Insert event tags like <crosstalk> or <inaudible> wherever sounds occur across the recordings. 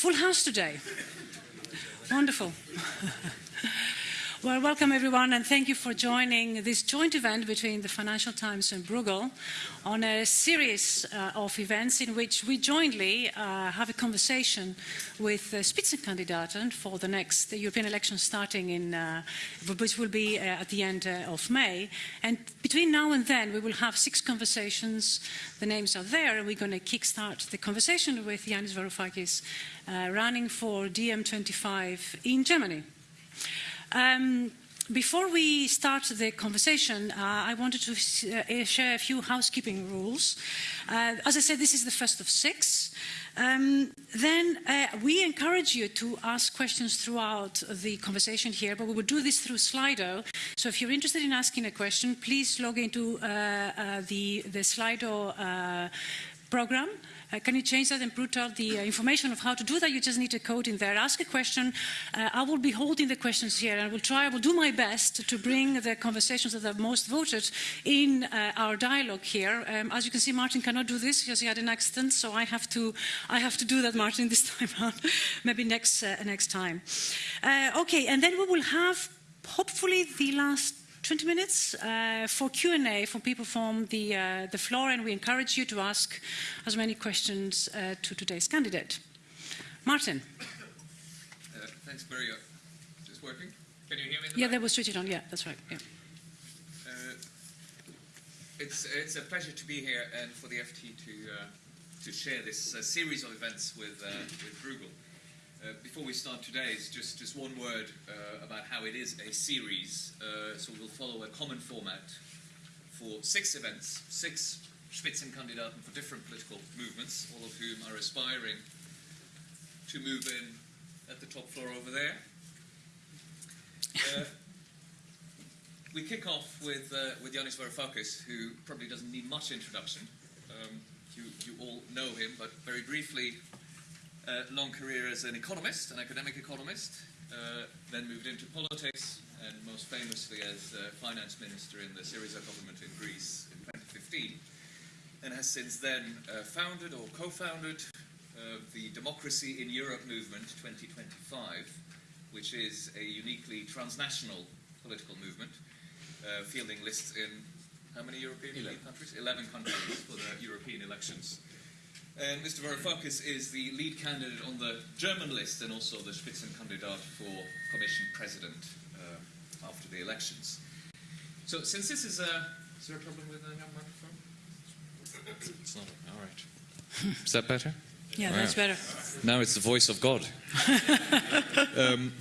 full house today. Wonderful. <laughs> Well, welcome everyone and thank you for joining this joint event between the Financial Times and Bruegel on a series uh, of events in which we jointly uh, have a conversation with the Spitzenkandidaten for the next European elections starting in, uh, which will be uh, at the end uh, of May. And between now and then we will have six conversations, the names are there, and we're going to kickstart the conversation with Yanis Varoufakis uh, running for DiEM25 in Germany. Um, before we start the conversation, uh, I wanted to uh, share a few housekeeping rules. Uh, as I said, this is the first of six. Um, then uh, we encourage you to ask questions throughout the conversation here, but we will do this through Slido. So if you're interested in asking a question, please log into uh, uh, the, the Slido program can you change that and put out the uh, information of how to do that? You just need a code in there. Ask a question. Uh, I will be holding the questions here and I will try, I will do my best to bring the conversations that are most voted in uh, our dialogue here. Um, as you can see, Martin cannot do this because he had an accident, so I have to, I have to do that, Martin, <laughs> this time around. Maybe next, uh, next time. Uh, okay, and then we will have hopefully the last 20 minutes uh, for Q&A from people from the, uh, the floor and we encourage you to ask as many questions uh, to today's candidate. Martin. Uh, thanks, Maria. Is this working? Can you hear me? yeah, that was switched on. Yeah, that's right. Yeah. Uh, it's, it's a pleasure to be here and for the FT to, uh, to share this series of events with, with Bruegel. Uh, before we start today's, just, just one word uh, about how it is a series. Uh, so we'll follow a common format for six events, six Spitzenkandidaten for different political movements, all of whom are aspiring to move in at the top floor over there. Uh, <laughs> we kick off with, uh, with Yanis Varoufakis, who probably doesn't need much introduction. Um, you, you all know him, but very briefly, uh, long career as an economist, an academic economist, uh, then moved into politics, and most famously as uh, finance minister in the Syriza government in Greece in 2015, and has since then uh, founded or co-founded uh, the Democracy in Europe movement 2025, which is a uniquely transnational political movement, uh, fielding lists in how many European 11. countries? 11 countries for the European elections. And Mr. Varoufakis is the lead candidate on the German list and also the Spitzenkandidat for Commission President uh, after the elections. So since this is a... Is there a problem with the microphone? It's not. All right. Is that better? Yeah, that's better. Now it's the voice of God. <laughs> um,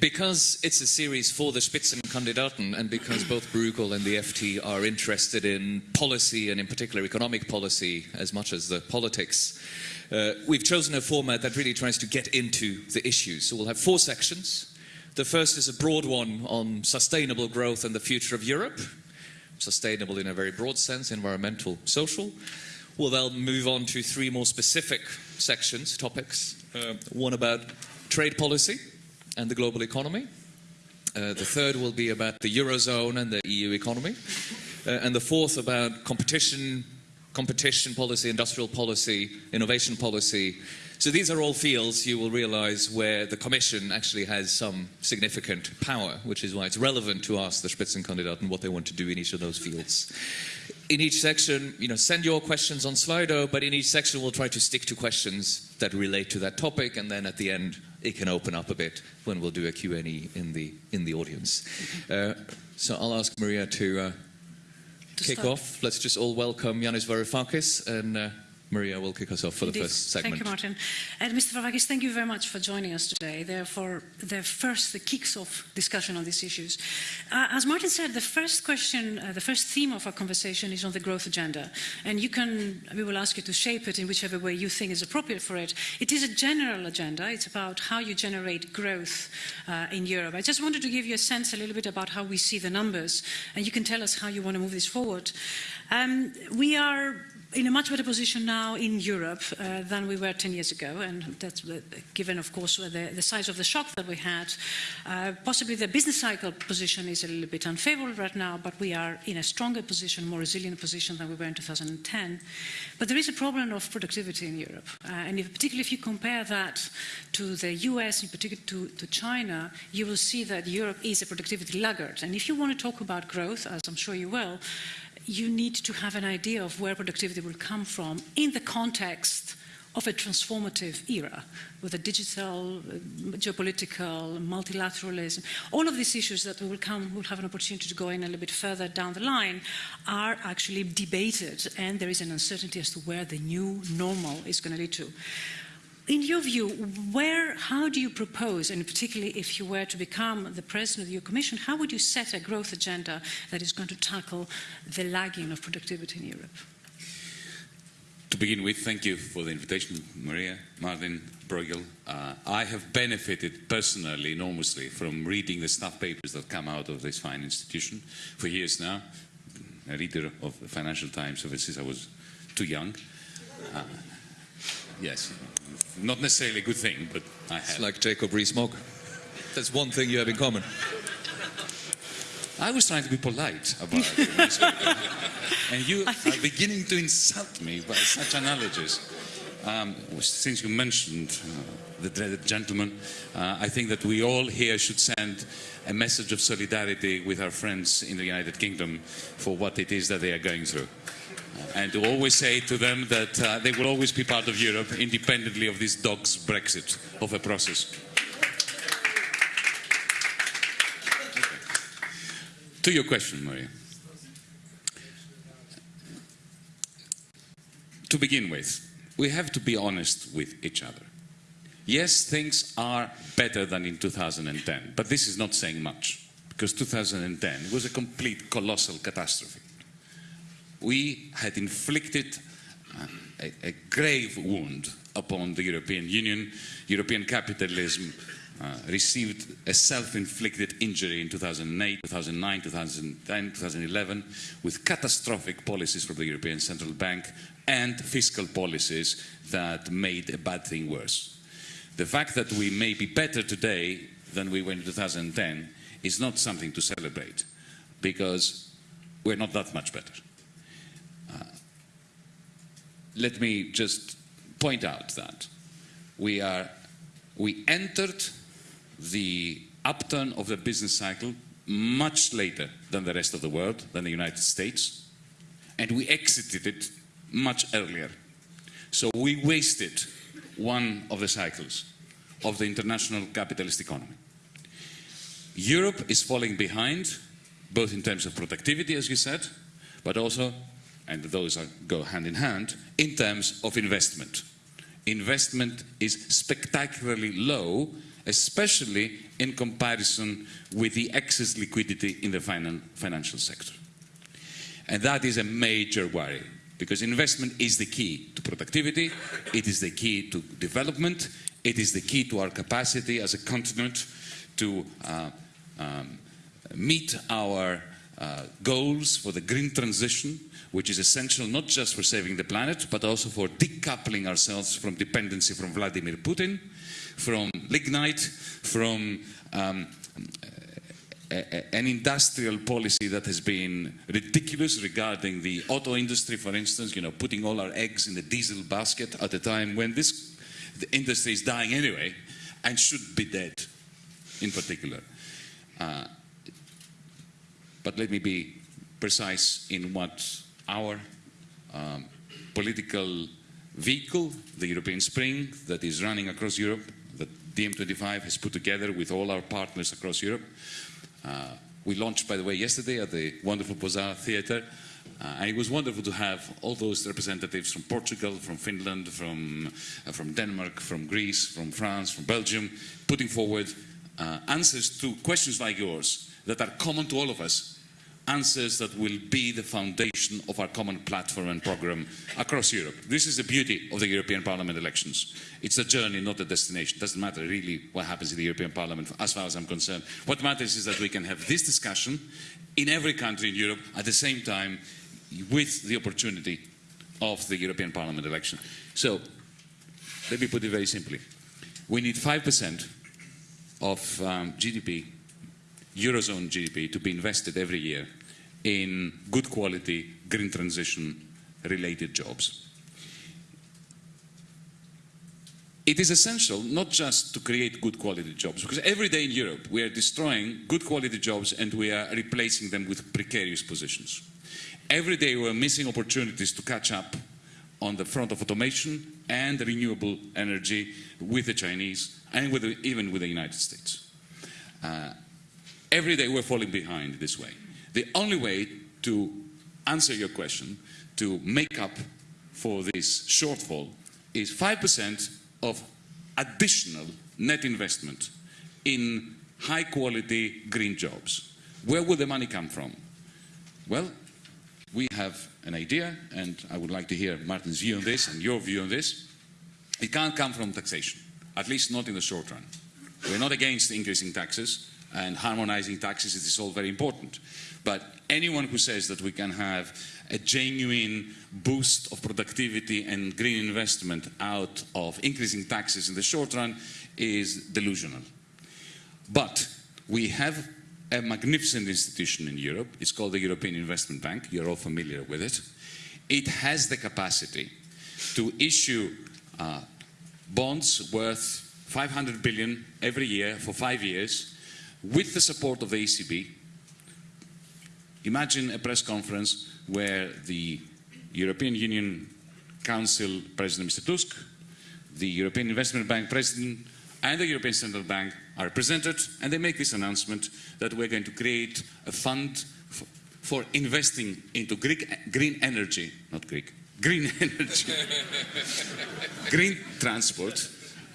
because it's a series for the Spitzenkandidaten and because both Bruegel and the FT are interested in policy and in particular economic policy as much as the politics, uh, we've chosen a format that really tries to get into the issues. So we'll have four sections. The first is a broad one on sustainable growth and the future of Europe. Sustainable in a very broad sense, environmental, social. We'll then move on to three more specific sections, topics. Uh, one about trade policy, and the global economy. Uh, the third will be about the Eurozone and the EU economy. Uh, and the fourth about competition, competition policy, industrial policy, innovation policy. So these are all fields you will realize where the Commission actually has some significant power, which is why it's relevant to ask the Spitzenkandidat and what they want to do in each of those fields. In each section, you know, send your questions on Slido, but in each section we'll try to stick to questions that relate to that topic, and then at the end it can open up a bit when we'll do a Q&A in the, in the audience. Uh, so I'll ask Maria to, uh, to kick start. off. Let's just all welcome Yanis Varoufakis and uh, Maria will kick us off for Indeed. the first segment. Thank you, Martin. And Mr. Varoufakis, thank you very much for joining us today. Therefore, the first, the kicks off discussion on these issues. Uh, as Martin said, the first question, uh, the first theme of our conversation is on the growth agenda. And you can, we will ask you to shape it in whichever way you think is appropriate for it. It is a general agenda. It's about how you generate growth uh, in Europe. I just wanted to give you a sense a little bit about how we see the numbers. And you can tell us how you want to move this forward. Um, we are in a much better position now in Europe uh, than we were 10 years ago, and that's uh, given, of course, the, the, size of the shock that we had. Uh, possibly the business cycle position is a little bit unfavorable right now, but we are in a stronger position, more resilient position than we were in 2010. But there is a problem of productivity in Europe, uh, and if, particularly if you compare that to the US, in particular to, to China, you will see that Europe is a productivity laggard. And if you want to talk about growth, as I'm sure you will, you need to have an idea of where productivity will come from in the context of a transformative era with a digital, geopolitical, multilateralism. All of these issues that we will come, we'll have an opportunity to go in a little bit further down the line are actually debated and there is an uncertainty as to where the new normal is going to lead to in your view, where, how do you propose, and particularly if you were to become the president of your commission, how would you set a growth agenda that is going to tackle the lagging of productivity in Europe? To begin with, thank you for the invitation, Maria, Martin, Bruegel. Uh, I have benefited personally enormously from reading the staff papers that come out of this fine institution for years now. A reader of the Financial Times ever since I was too young. Uh, yes, not necessarily a good thing, but I have. It's like Jacob Rees-Mogg. That's one thing you have in common. I was trying to be polite about it. <laughs> and you are beginning to insult me by such analogies. Um, since you mentioned uh, the dreaded gentleman, uh, I think that we all here should send a message of solidarity with our friends in the United Kingdom for what it is that they are going through and to always say to them that uh, they will always be part of Europe independently of this dog's Brexit of a process. Okay. To your question, Maria. To begin with, we have to be honest with each other. Yes, things are better than in 2010, but this is not saying much, because 2010 was a complete colossal catastrophe we had inflicted a, a, grave wound upon the European Union. European capitalism uh, received a self-inflicted injury in 2008, 2009, 2010, 2011 with catastrophic policies from the European Central Bank and fiscal policies that made a bad thing worse. The fact that we may be better today than we were in 2010 is not something to celebrate because we're not that much better let me just point out that we are we entered the upturn of the business cycle much later than the rest of the world, than the United States, and we exited it much earlier. So we wasted one of the cycles of the international capitalist economy. Europe is falling behind, both in terms of productivity, as you said, but also and those are, go hand in hand, in terms of investment. Investment is spectacularly low, especially in comparison with the excess liquidity in the finan financial sector. And that is a major worry, because investment is the key to productivity, it is the key to development, it is the key to our capacity as a continent to uh, um, meet our uh, goals for the green transition, which is essential not just for saving the planet, but also for decoupling ourselves from dependency from Vladimir Putin, from lignite, from um, an industrial policy that has been ridiculous regarding the auto industry, for instance, you know, putting all our eggs in the diesel basket at a time when this industry is dying anyway and should be dead in particular. Uh, but let me be precise in what our um, political vehicle, the European Spring, that is running across Europe, that DiEM25 has put together with all our partners across Europe. Uh, we launched, by the way, yesterday at the wonderful Bozar Theatre. Uh, and it was wonderful to have all those representatives from Portugal, from Finland, from, uh, from Denmark, from Greece, from France, from Belgium, putting forward uh, answers to questions like yours that are common to all of us answers that will be the foundation of our common platform and program across Europe. This is the beauty of the European Parliament elections. It's a journey, not a destination. It doesn't matter really what happens in the European Parliament as far as I'm concerned. What matters is that we can have this discussion in every country in Europe at the same time with the opportunity of the European Parliament election. So, let me put it very simply. We need 5% of um, GDP, Eurozone GDP, to be invested every year in good quality green transition related jobs. It is essential not just to create good quality jobs, because every day in Europe we are destroying good quality jobs and we are replacing them with precarious positions. Every day we are missing opportunities to catch up on the front of automation and renewable energy with the Chinese and with the, even with the United States. Uh, every day we're falling behind this way. The only way to answer your question, to make up for this shortfall, is 5% of additional net investment in high quality green jobs. Where will the money come from? Well, we have an idea, and I would like to hear Martin's view on this and your view on this. It can't come from taxation, at least not in the short run. We're not against increasing taxes and harmonizing taxes, it is all very important. But anyone who says that we can have a genuine boost of productivity and green investment out of increasing taxes in the short run is delusional. But we have a magnificent institution in Europe. It's called the European Investment Bank. You're all familiar with it. It has the capacity to issue uh, bonds worth 500 billion every year for five years with the support of the ECB. Imagine a press conference where the European Union Council President Mr. Tusk, the European Investment Bank President and the European Central Bank are presented and they make this announcement that we're going to create a fund for investing into Greek, green energy, not Greek, green <laughs> energy, green transport,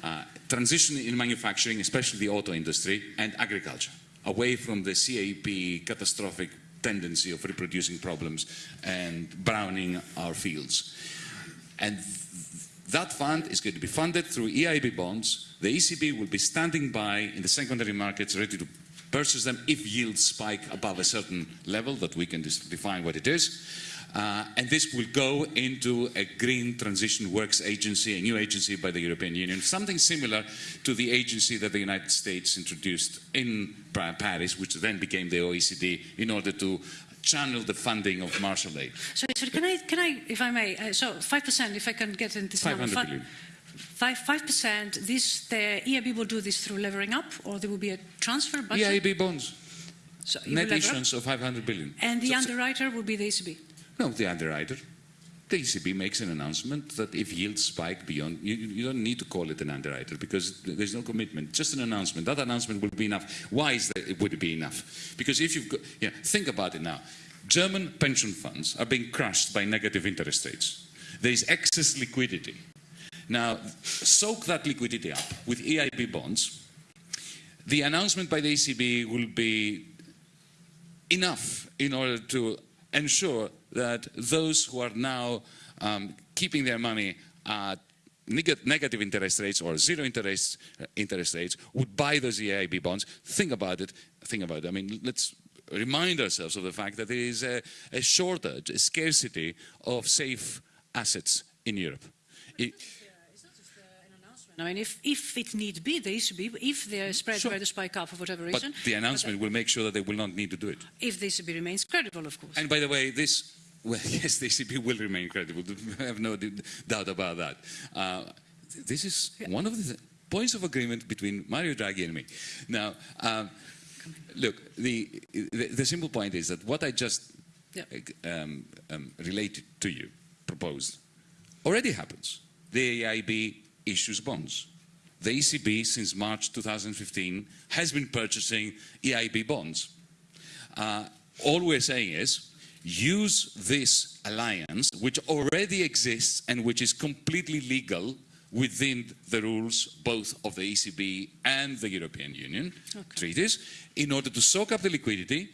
uh, transition in manufacturing, especially the auto industry, and agriculture, away from the CAP catastrophic tendency of reproducing problems and browning our fields. And that fund is going to be funded through EIB bonds. The ECB will be standing by in the secondary markets ready to purchase them if yields spike above a certain level that we can define what it is. Uh, and this will go into a Green Transition Works Agency, a new agency by the European Union, something similar to the agency that the United States introduced in Paris, which then became the OECD, in order to channel the funding of Marshall Aid. So, so can I, can I, if I may, uh, so 5%, if I can get into this 500 number. Five, 5%, this, the EIB will do this through levering up, or there will be a transfer budget? EIB bonds, So net issuance of 500 billion. And the So- underwriter will be the ECB? No, the underwriter. The ECB makes an announcement that if yields spike beyond, you, you don't need to call it an underwriter because there's no commitment, just an announcement. That announcement will be enough. Why is that it would be enough? Because if you've got, yeah, think about it now. German pension funds are being crushed by negative interest rates. There is excess liquidity. Now, soak that liquidity up with EIB bonds. The announcement by the ECB will be enough in order to ensure that those who are now um, keeping their money at neg negative interest rates or zero interest uh, interest rates would buy those EIB bonds. Think about it. Think about it. I mean, let's remind ourselves of the fact that there is a, a shortage, a scarcity of safe assets in Europe. It, I mean, if, if it need be, the ECB, if the spread Sure. were to spike up for whatever reason. but the announcement will make sure that they will not need to do it. if the ECB remains credible, of course. And by the way, this, well, <laughs> yes, the ECB will remain credible. <laughs> I have no doubt about that. Uh, this is one of the th- points of agreement between Mario Draghi and me. Now, um, look, the, the, the simple point is that what I just um, um, related to you, proposed, already happens. The EIB issues bonds. The ECB, since March 2015, has been purchasing EIB bonds. Uh, all we're saying is use this alliance, which already exists and which is completely legal within the rules both of the ECB and the European Union treaties, in order to soak up the liquidity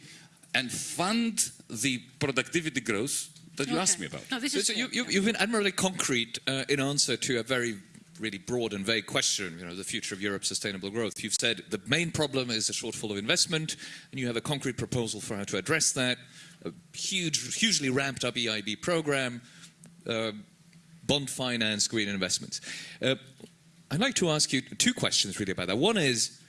and fund the productivity growth that you asked me about. No, this So, is so you, fair, you, yeah. you've been admirably concrete uh, in answer to a very really broad and vague question, you know, the future of Europe's sustainable growth. You've said the main problem is a shortfall of investment, and you have a concrete proposal for how to address that, a huge, hugely ramped up EIB program, uh, bond finance, green investments. Uh, I'd like to ask you two questions really about that. One is,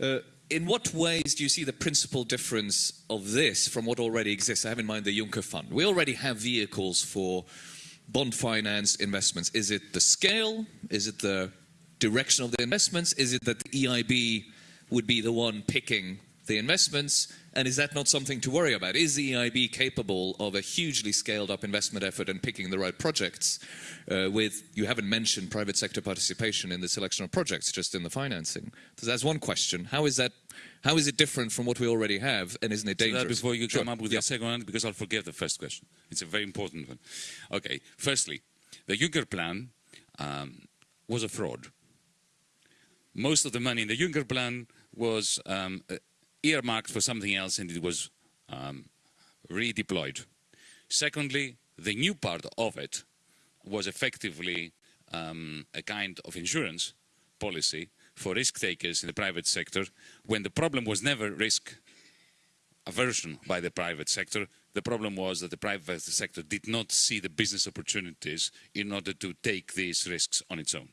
uh, in what ways do you see the principal difference of this from what already exists? I have in mind the Juncker Fund. We already have vehicles for bond finance investments. Is it the scale? Is it the direction of the investments? Is it that the EIB would be the one picking the investments? And is that not something to worry about? Is the EIB capable of a hugely scaled up investment effort and picking the right projects uh, with, you haven't mentioned private sector participation in the selection of projects, just in the financing. So that's one question. How is that, how is it different from what we already have and isn't it dangerous? that before you Sure. come up with Yeah. your second one, because I'll forget the first question. It's a very important one. Okay, firstly, the Juncker plan um, was a fraud. Most of the money in the Juncker plan was um, earmarked for something else and it was um, redeployed. Secondly, the new part of it was effectively um, a kind of insurance policy for risk takers in the private sector when the problem was never risk aversion by the private sector. The problem was that the private sector did not see the business opportunities in order to take these risks on its own.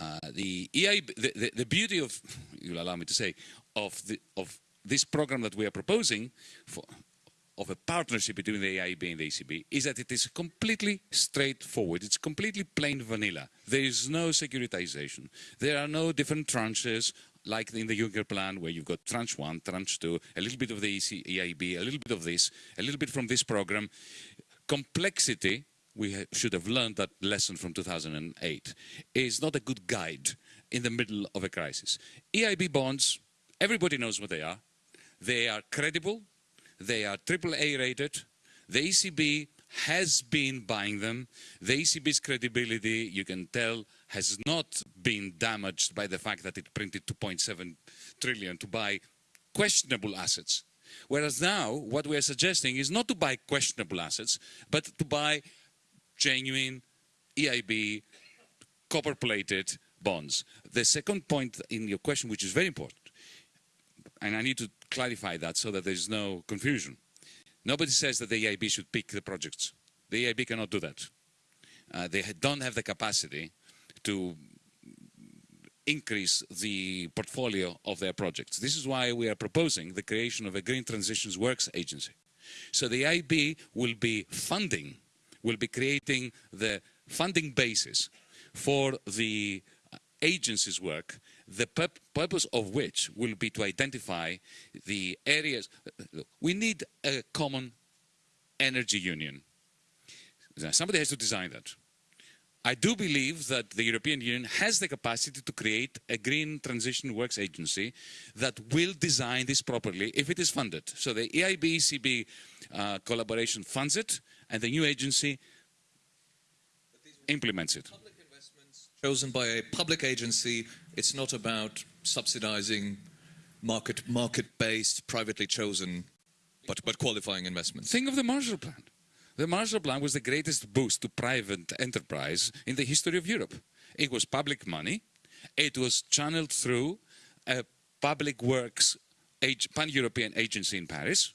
Uh, the EIB, the, the, the beauty of, <laughs> you'll allow me to say, of, the, of this program that we are proposing for, of a partnership between the EIB and the ECB is that it is completely straightforward. It's completely plain vanilla. There is no securitization. There are no different tranches like in the Juncker plan where you've got tranche one, tranche two, a little bit of the EC, EIB, a little bit of this, a little bit from this program. Complexity, we ha should have learned that lesson from 2008, is not a good guide in the middle of a crisis. EIB bonds, everybody knows what they are. They are credible, they are AAA rated. The ECB has been buying them. The ECB's credibility, you can tell, has not been damaged by the fact that it printed 2.7 trillion to buy questionable assets. Whereas now, what we are suggesting is not to buy questionable assets, but to buy genuine EIB copper-plated bonds. The second point in your question, which is very important, and I need to clarify that so that there's no confusion. Nobody says that the EIB should pick the projects. The EIB cannot do that. Uh, they don't have the capacity to increase the portfolio of their projects. This is why we are proposing the creation of a Green Transitions Works Agency. So the EIB will be funding, will be creating the funding basis for the agency's work, the purp- purpose of which will be to identify the areas. Look, We need a common energy union. Somebody has to design that. I do believe that the European Union has the capacity to create a green transition works agency that will design this properly if it is funded. So the EIB ECB uh, collaboration funds it, and the new agency implements it. Public investments chosen by a public agency. It's not about subsidizing market market-based, privately chosen, but but qualifying investments. Think of the Marshall Plan. The Marshall Plan was the greatest boost to private enterprise in the history of Europe. It was public money. It was channeled through a public works pan-European agency in Paris.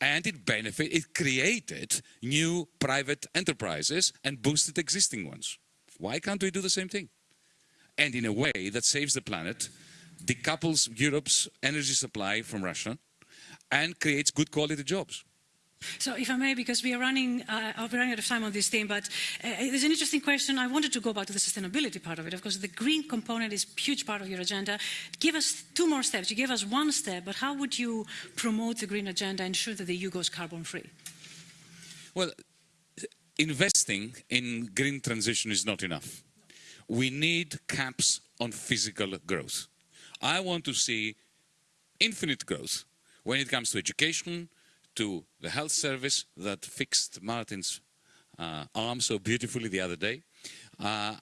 And it benefit, it created new private enterprises and boosted existing ones. Why can't we do the same thing? And in a way that saves the planet, decouples Europe's energy supply from Russia, and creates good quality jobs. So, if I may, because we are running, uh, we're running out of time on this theme, but uh, there's an interesting question. I wanted to go back to the sustainability part of it. Of course, the green component is a huge part of your agenda. Give us two more steps. You gave us one step, but how would you promote the green agenda, and ensure that the EU goes carbon free? Well, investing in green transition is not enough. We need caps on physical growth. I want to see infinite growth when it comes to education, to the health service that fixed Martin's uh, arm so beautifully the other day, uh,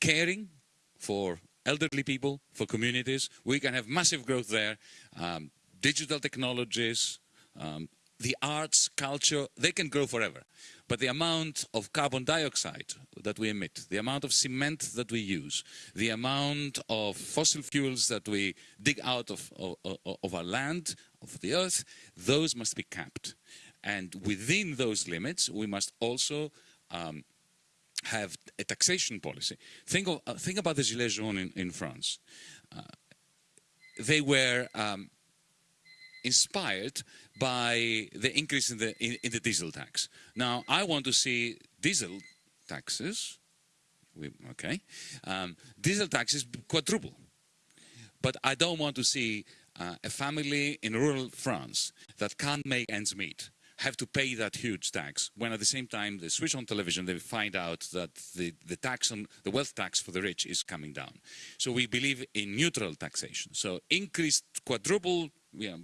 caring for elderly people, for communities. We can have massive growth there. Um, digital technologies, um, the arts, culture, they can grow forever. But the amount of carbon dioxide that we emit, the amount of cement that we use, the amount of fossil fuels that we dig out of, of, of our land, of the earth, those must be capped. And within those limits, we must also um, have a taxation policy. Think, of, uh, think about the Gilets jaunes in, in France. Uh, they were um, inspired by the increase in the, in, in, the diesel tax. Now, I want to see diesel taxes, we, okay, um, diesel taxes quadruple. But I don't want to see uh, a family in rural France that can't make ends meet have to pay that huge tax when at the same time they switch on television they find out that the, the tax on the wealth tax for the rich is coming down so we believe in neutral taxation so increased quadruple you know,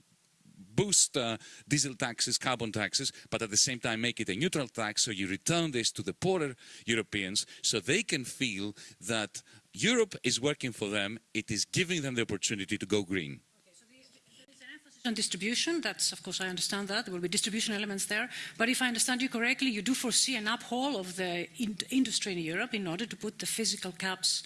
boost uh, diesel taxes, carbon taxes, but at the same time make it a neutral tax so you return this to the poorer Europeans so they can feel that Europe is working for them, it is giving them the opportunity to go green. There is an emphasis on distribution, that's of course I understand that there will be distribution elements there. But if I understand you correctly, you do foresee an uphaul of the in industry in Europe in order to put the physical caps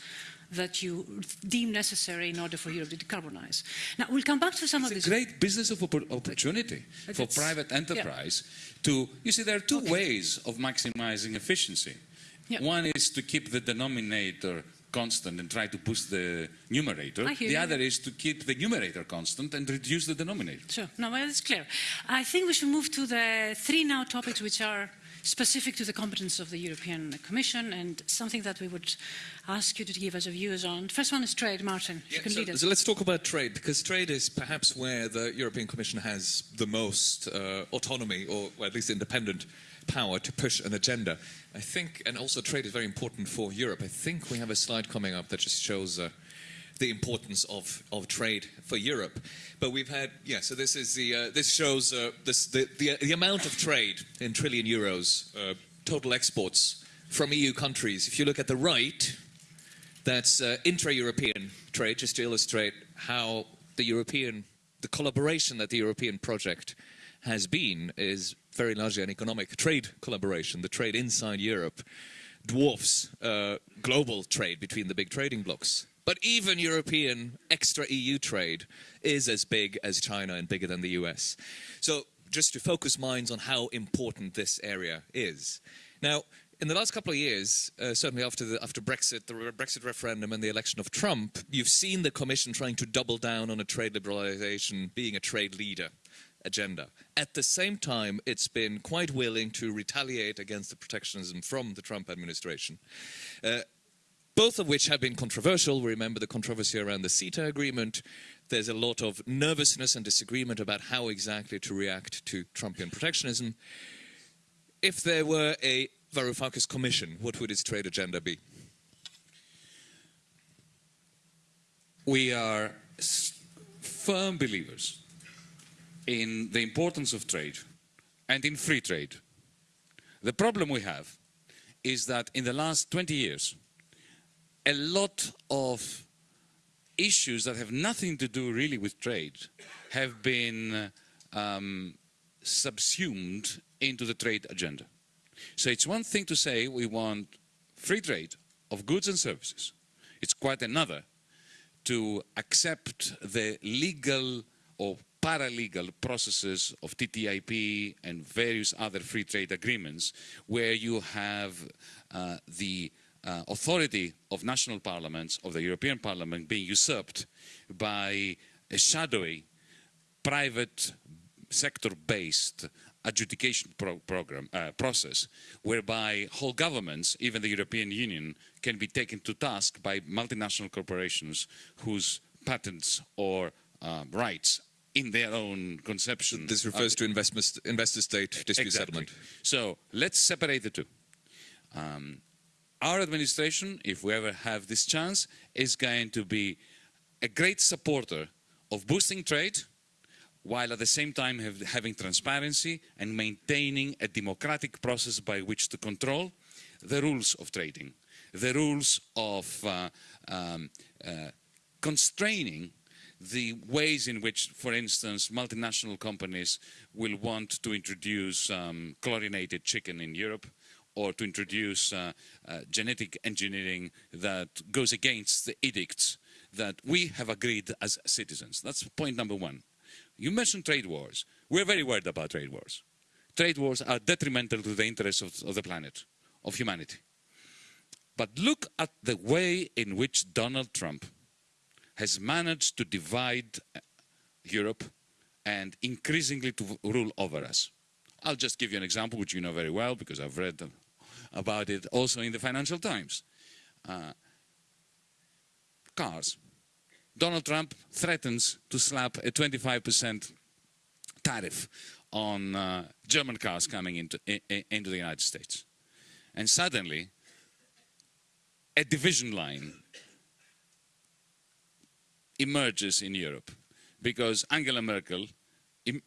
that you deem necessary in order for Europe to decarbonize. Now we'll come back to some it's of these. a great business of opportunity but for private enterprise yeah. to. You see, there are two okay. ways of maximizing efficiency. Yeah. One is to keep the denominator constant and try to boost the numerator. The you. other is to keep the numerator constant and reduce the denominator. Sure, no, well, it's clear. I think we should move to the three now topics which are specific to the competence of the European Commission and something that we would ask you to give us a views on. First one is trade, Martin. Yeah, you can so, lead us. So let's talk about trade because trade is perhaps where the European Commission has the most uh, autonomy or, or at least independent power to push an agenda. I think, and also trade is very important for Europe. I think we have a slide coming up that just shows uh, the importance of, of trade for Europe. But we've had, yeah, so this is the, uh, this shows uh, this, the, the, the, amount of trade in trillion euros, uh, total exports from EU countries. If you look at the right, that's uh, intra-European trade, just to illustrate how the European, the collaboration that the European project has been is very largely an economic trade collaboration. The trade inside Europe dwarfs uh, global trade between the big trading blocs. But even European extra EU trade is as big as China and bigger than the US. So just to focus minds on how important this area is. Now, in the last couple of years, uh, certainly after, the, after Brexit, the Brexit referendum and the election of Trump, you've seen the Commission trying to double down on a trade liberalisation, being a trade leader agenda. At the same time, it's been quite willing to retaliate against the protectionism from the Trump administration. Uh, both of which have been controversial. We remember the controversy around the CETA agreement. There's a lot of nervousness and disagreement about how exactly to react to Trumpian protectionism. If there were a Varoufakis commission, what would its trade agenda be? We are firm believers in the importance of trade and in free trade. The problem we have is that in the last 20 years, a lot of issues that have nothing to do really with trade have been um, subsumed into the trade agenda. So it's one thing to say we want free trade of goods and services. It's quite another to accept the legal or paralegal processes of TTIP and various other free trade agreements where you have uh, the uh, authority of national parliaments, of the European Parliament, being usurped by a shadowy, private sector-based adjudication pro program, uh, process whereby whole governments, even the European Union, can be taken to task by multinational corporations whose patents or uh, rights in their own conception. This refers to investor-state dispute exactly. settlement. So let's separate the two. Um, our administration, if we ever have this chance, is going to be a great supporter of boosting trade, while at the same time have, having transparency and maintaining a democratic process by which to control the rules of trading, the rules of uh, um, uh, constraining the ways in which, for instance, multinational companies will want to introduce um, chlorinated chicken in Europe or to introduce uh, uh, genetic engineering that goes against the edicts that we have agreed as citizens. That's point number one. You mentioned trade wars. We're very worried about trade wars. Trade wars are detrimental to the interests of, of the planet of humanity. But look at the way in which Donald Trump has managed to divide uh, Europe and increasingly to rule over us. I'll just give you an example which you know very well because I've read about it also in the Financial Times. Uh, cars. Donald Trump threatens to slap a 25% tariff on uh, German cars coming into, into the United States. And suddenly, a division line emerges in Europe because Angela Merkel, in,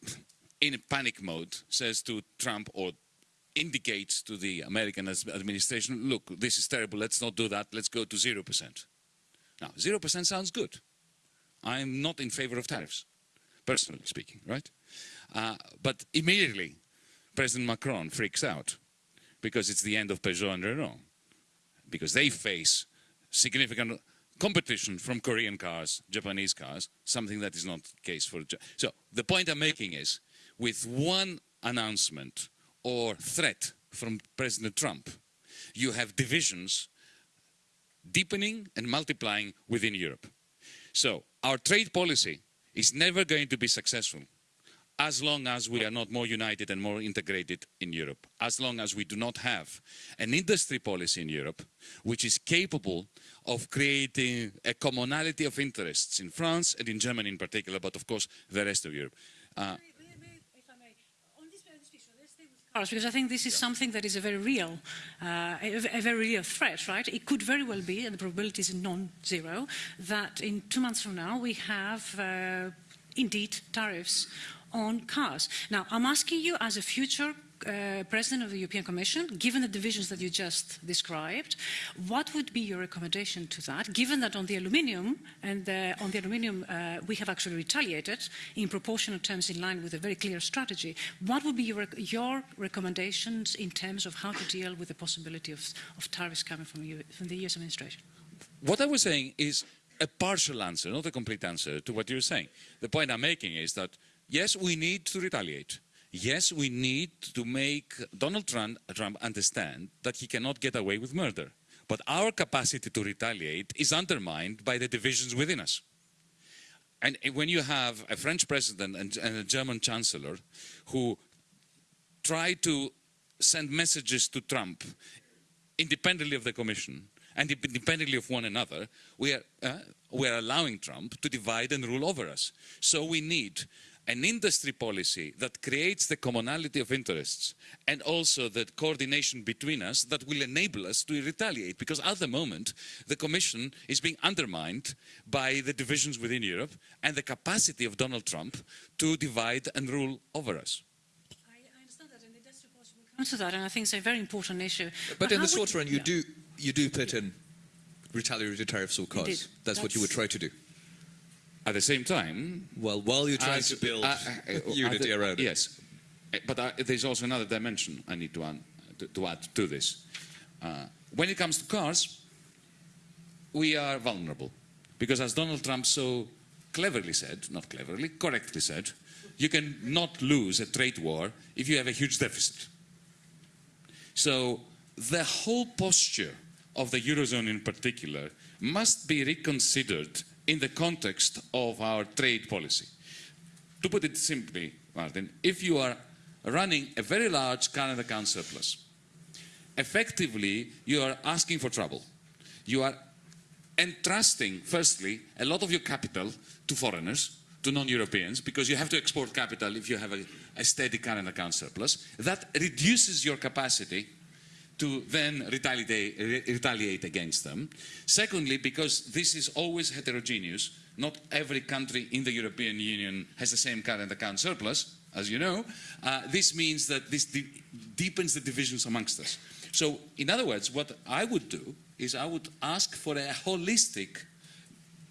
in panic mode, says to Trump or indicates to the American administration, look, this is terrible, let's not do that, let's go to 0%. Now, 0% sounds good. I'm not in favor of tariffs, personally speaking, right? Uh, but immediately, President Macron freaks out because it's the end of Peugeot and Renault, because they face significant competition from Korean cars, Japanese cars, something that is not the case for... So the point I'm making is, with one announcement or threat from President Trump, you have divisions deepening and multiplying within Europe. So our trade policy is never going to be successful as long as we are not more united and more integrated in Europe, as long as we do not have an industry policy in Europe which is capable of creating a commonality of interests in France and in Germany in particular, but of course the rest of Europe. Uh, because I think this is something that is a very real, uh, a, a, very real threat, right? It could very well be, and the probability is non-zero, that in two months from now we have uh, indeed tariffs on cars. Now, I'm asking you as a future uh, President of the European Commission, given the divisions that you just described, what would be your recommendation to that, given that on the aluminium, and uh, on the aluminium uh, we have actually retaliated in proportional terms in line with a very clear strategy, what would be your, your recommendations in terms of how to deal with the possibility of, of tariffs coming from, from the US administration? What I was saying is a partial answer, not a complete answer to what you're saying. The point I'm making is that, yes, we need to retaliate yes, we need to make Donald Trump, Trump understand that he cannot get away with murder. But our capacity to retaliate is undermined by the divisions within us. And when you have a French president and, and a German chancellor who try to send messages to Trump independently of the Commission and independently of one another, we are, uh, we are allowing Trump to divide and rule over us. So we need an industry policy that creates the commonality of interests and also the coordination between us that will enable us to retaliate because at the moment the Commission is being undermined by the divisions within Europe and the capacity of Donald Trump to divide and rule over us. i to that, and I think it's a very important issue. But, but in the short run, you yeah. do you do put in retaliatory tariffs or costs. That's, That's, what you would try to do. At the same time, well, while you're trying to build uh, uh, <laughs> unity the, around it. Yes, uh, but uh, there's also another dimension I need to, add to, to, add to this. Uh, when it comes to cars, we are vulnerable because, as Donald Trump so cleverly said, not cleverly, correctly said, you can not lose a trade war if you have a huge deficit. So the whole posture of the Eurozone in particular must be reconsidered in the context of our trade policy. To put it simply, Martin, if you are running a very large current account surplus, effectively you are asking for trouble. You are entrusting, firstly, a lot of your capital to foreigners, to non-Europeans, because you have to export capital if you have a, a steady current account surplus. That reduces your capacity to then retaliate, retaliate against them. Secondly, because this is always heterogeneous, not every country in the European Union has the same current account surplus, as you know, uh, this means that this de deepens the divisions amongst us. So, in other words, what I would do is I would ask for a holistic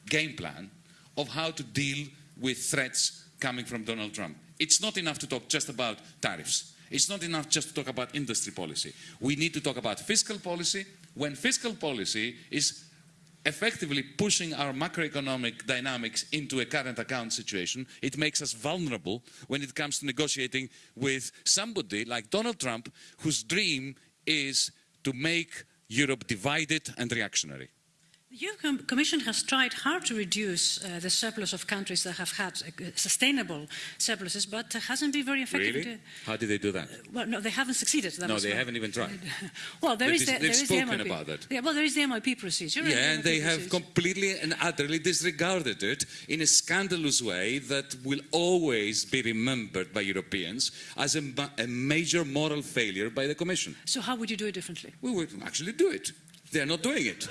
game plan of how to deal with threats coming from Donald Trump. It's not enough to talk just about tariffs. It's not enough just to talk about industry policy. We need to talk about fiscal policy. When fiscal policy is effectively pushing our macroeconomic dynamics into a current account situation, it makes us vulnerable when it comes to negotiating with somebody like Donald Trump, whose dream is to make Europe divided and reactionary. The European Commission has tried hard to reduce uh, the surplus of countries that have had uh, sustainable surpluses, but hasn't been very effective. Really? How did they do that? Well, no, they haven't succeeded. That No, they haven't even tried. <laughs> well, there is the, there they've is the spoken MIP. about that. Yeah, well, there is the MIP procedure. Yeah, and the they MIP have completely and utterly disregarded it in a scandalous way that will always be remembered by Europeans as a, a major moral failure by the Commission. So how would you do it differently? We would actually do it. They're not doing it.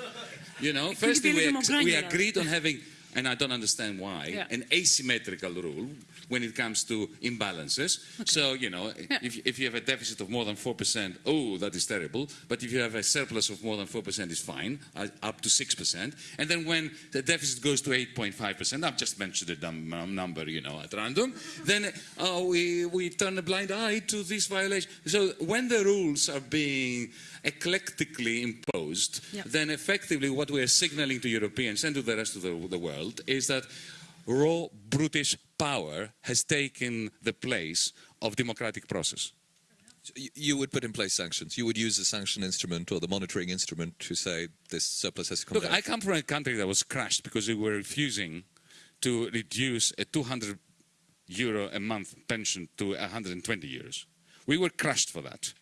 You know, Could you be firstly, we, we agreed on having, and I don't understand why, Yeah. an asymmetrical rule when it comes to imbalances. So, you know, Yeah. if, if you have a deficit of more than 4%, oh, that is terrible. But if you have a surplus of more than 4%, it's fine, uh, up to 6%. And then when the deficit goes to 8.5%, I've just mentioned a dumb um, number, you know, at random, then uh, we, we turn a blind eye to this violation. So when the rules are being eclectically imposed, Yeah. then effectively what we are signaling to Europeans and to the rest of the, the world is that raw brutish power has taken the place of democratic process. You- You would put in place sanctions. You would use the sanction instrument or the monitoring instrument to say this surplus has to come Look, back. I come from a country that was crushed because we were refusing to reduce a 200 euro a month pension to 120 euros. We were crushed for that.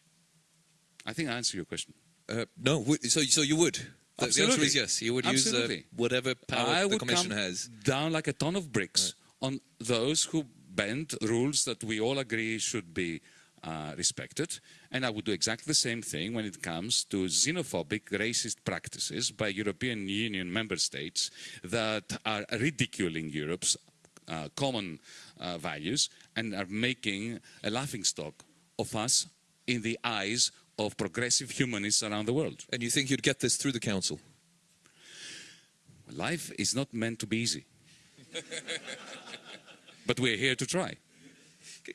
I think I answered your question. Uh, no, so so you would. The, the answer Absolutely. is yes. You would use uh, Absolutely. whatever power I the would Commission come has. down like a ton of bricks on those who bend rules that we all agree should be uh, respected. And I would do exactly the same thing when it comes to xenophobic, racist practices by European Union member states that are ridiculing Europe's uh, common uh, values and are making a laughingstock of us in the eyes of progressive humanists around the world. And you think you'd get this through the Council? Life is not meant to be easy. <laughs> but we're here to try.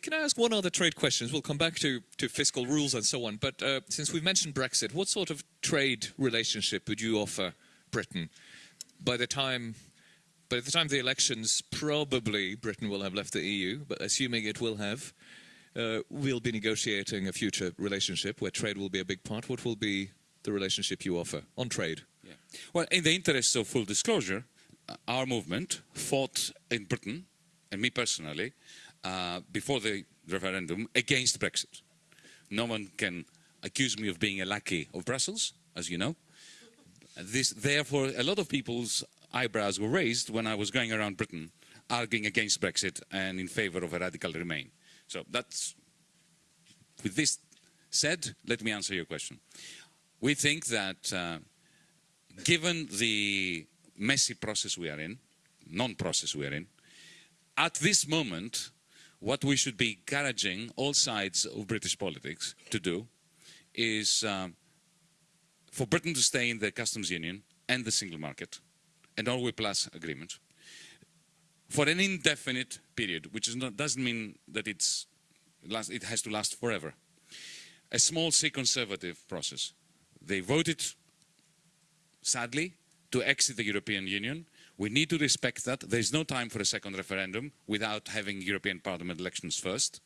Can I ask one other trade question? We'll come back to, to fiscal rules and so on. But uh, since we've mentioned Brexit, what sort of trade relationship would you offer Britain by the time? By the time the elections, probably Britain will have left the EU, but assuming it will have, we'll be negotiating a future relationship where trade will be a big part. What will be the relationship you offer on trade? Yeah. Well, in the interest of full disclosure, uh, our movement fought in Britain, and me personally, uh, before the referendum against Brexit. No one can accuse me of being a lackey of Brussels, as you know. This, therefore, a lot of people's eyebrows were raised when I was going around Britain arguing against Brexit and in favor of a radical Remain. So that's, with this said, let me answer your question. We think that uh, given the messy process we are in, non-process we are in, at this moment, what we should be encouraging all sides of British politics to do is um, for Britain to stay in the customs union and the single market, and Norway Plus agreement, for an indefinite period, which is not, doesn't mean that it's last, it has to last forever. A small C conservative process. They voted, sadly, to exit the European Union. We need to respect that. There is no time for a second referendum without having European Parliament elections first.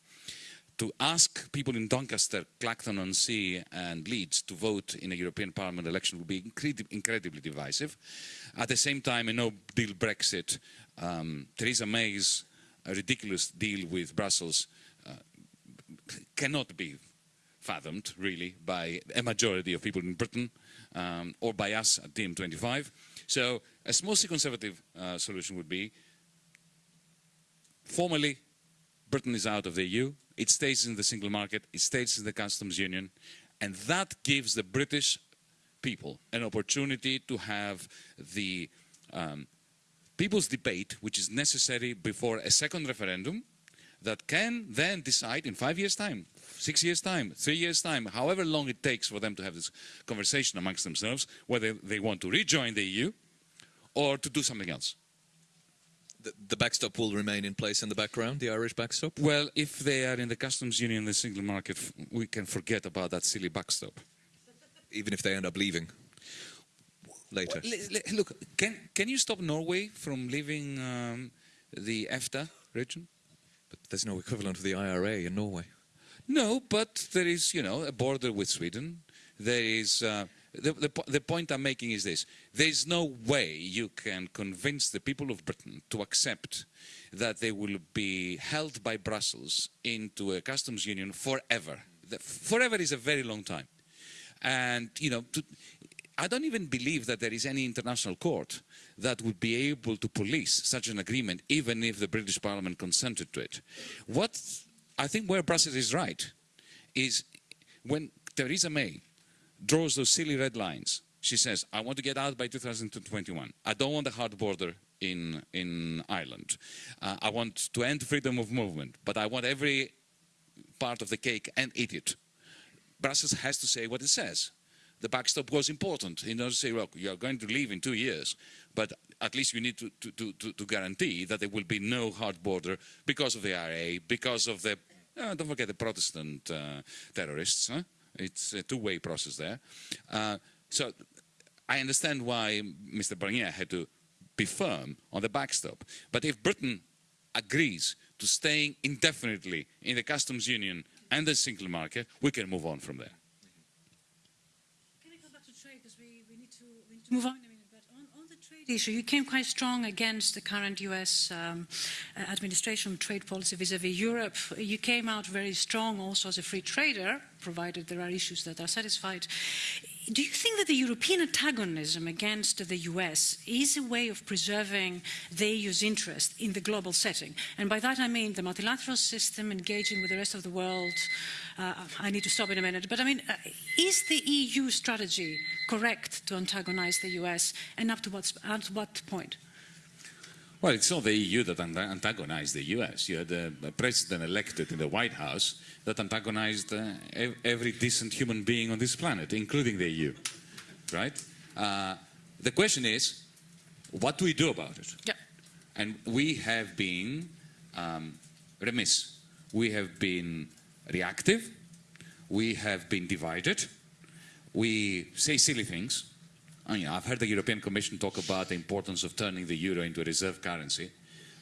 To ask people in Doncaster, Clacton-on-Sea and Leeds to vote in a European Parliament election would be incredi- incredibly divisive. At the same time, a no-deal Brexit, um, Theresa May's uh, ridiculous deal with Brussels uh, cannot be fathomed, really, by a majority of people in Britain um, or by us at DiEM25. So a mostly conservative uh, solution would be formally Britain is out of the EU, it stays in the single market, it stays in the customs union, and that gives the British people an opportunity to have the um, people's debate, which is necessary before a second referendum, that can then decide in five years' time, six years' time, three years' time, however long it takes for them to have this conversation amongst themselves, whether they want to rejoin the EU or to do something else. The, backstop will remain in place in the background, the Irish backstop? Well, if they are in the customs union, the single market, we can forget about that silly backstop. Even if they end up leaving later. Well, le- le- look, can, can you stop Norway from leaving um, the EFTA region? But there's no equivalent of the IRA in Norway. No, but there is, you know, a border with Sweden. there is, uh, the, the, the point I'm making is this. There's no way you can convince the people of Britain to accept that they will be held by Brussels into a customs union forever. The- forever is a very long time. And, you know, to, I don't even believe that there is any international court that would be able to police such an agreement, even if the British Parliament consented to it. What I think where Brussels is right is when Theresa May draws those silly red lines. She says, I want to get out by 2021. I don't want a hard border in, in Ireland. Uh, I want to end freedom of movement, but I want every part of the cake and eat it. Brussels has to say what it says. The backstop was important in order to say, look, you're going to leave in two years, but at least you need to, to, to, to, to guarantee that there will be no hard border because of the IRA, because of the, uh, don't forget the Protestant uh, terrorists. Huh? It's a two-way process there. Uh, so I understand why Mr. Barnier had to be firm on the backstop. But if Britain agrees to staying indefinitely in the customs union and the single market, we can move on from there. Can I go back to trade because we, we, need to, we need to move on in a minute. But on, on issue, you came quite strong against the current U.S. Um, uh, administration trade policy vis-à-vis Europe. You came out very strong also as a free trader, provided there are issues that are satisfied. Do you think that the European antagonism against the US is a way of preserving the EU's interest in the global setting? And by that I mean the multilateral system engaging with the rest of the world. Uh, I need to stop in a minute, but I mean, uh, is the EU strategy correct to antagonize the US and up to what, at what point? Well, it's not the EU that anta- antagonized the US. You had a a president elected in the White House that antagonized uh, every decent human being on this planet, including the EU. Right? Uh, the question is, what do we do about it? Yeah. And we have been um, remiss. We have been reactive. We have been divided. We say silly things. Oh, I mean, I've heard the European Commission talk about the importance of turning the euro into a reserve currency,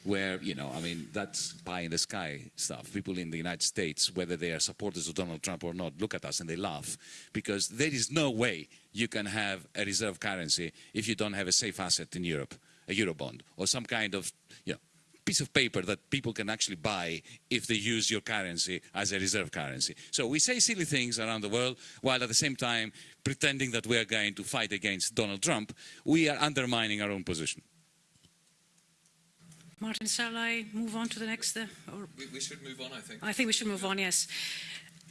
where, you know, I mean, that's pie in the sky stuff. People in the United States, whether they are supporters of Donald Trump or not, look at us and they laugh because there is no way you can have a reserve currency if you don't have a safe asset in Europe, a Eurobond, or some kind of, you know, piece of paper that people can actually buy if they use your currency as a reserve currency. So we say silly things around the world while at the same time pretending that we are going to fight against Donald Trump. We are undermining our own position. Martin, shall I move on to the next? Uh, or We, we should move on, I think. I think we should move on, yes.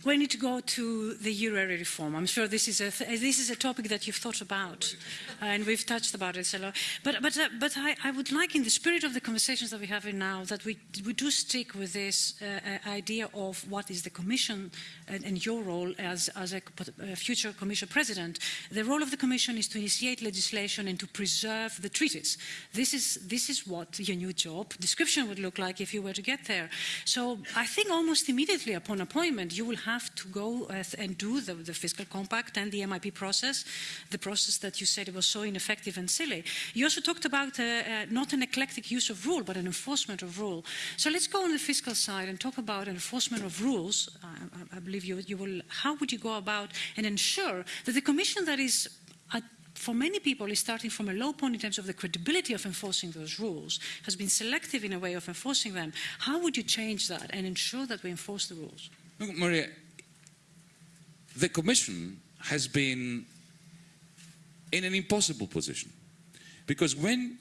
We need to go to the euro area reform. I'm sure this is a th this is a topic that you've thought about, and we've touched about it a lot. But but uh, but I, I would like, in the spirit of the conversations that we're having now, that we we do stick with this uh, uh, idea of what is the Commission and, and your role as as a, a future Commission President. The role of the Commission is to initiate legislation and to preserve the treaties. This is this is what your new job description would look like if you were to get there. So I think almost immediately upon appointment, you will have to go uh, and do the, the fiscal compact and the MIP process, the process that you said was so ineffective and silly. You also talked about uh, uh, not an eclectic use of rule, but an enforcement of rule. So let's go on the fiscal side and talk about enforcement of rules. I, I- believe you, you will. How would you go about and ensure that the Commission that is at for many people is starting from a low point in terms of the credibility of enforcing those rules, has been selective in a way of enforcing them. How would you change that and ensure that we enforce the rules? Look, Maria, the Commission has been in an impossible position because when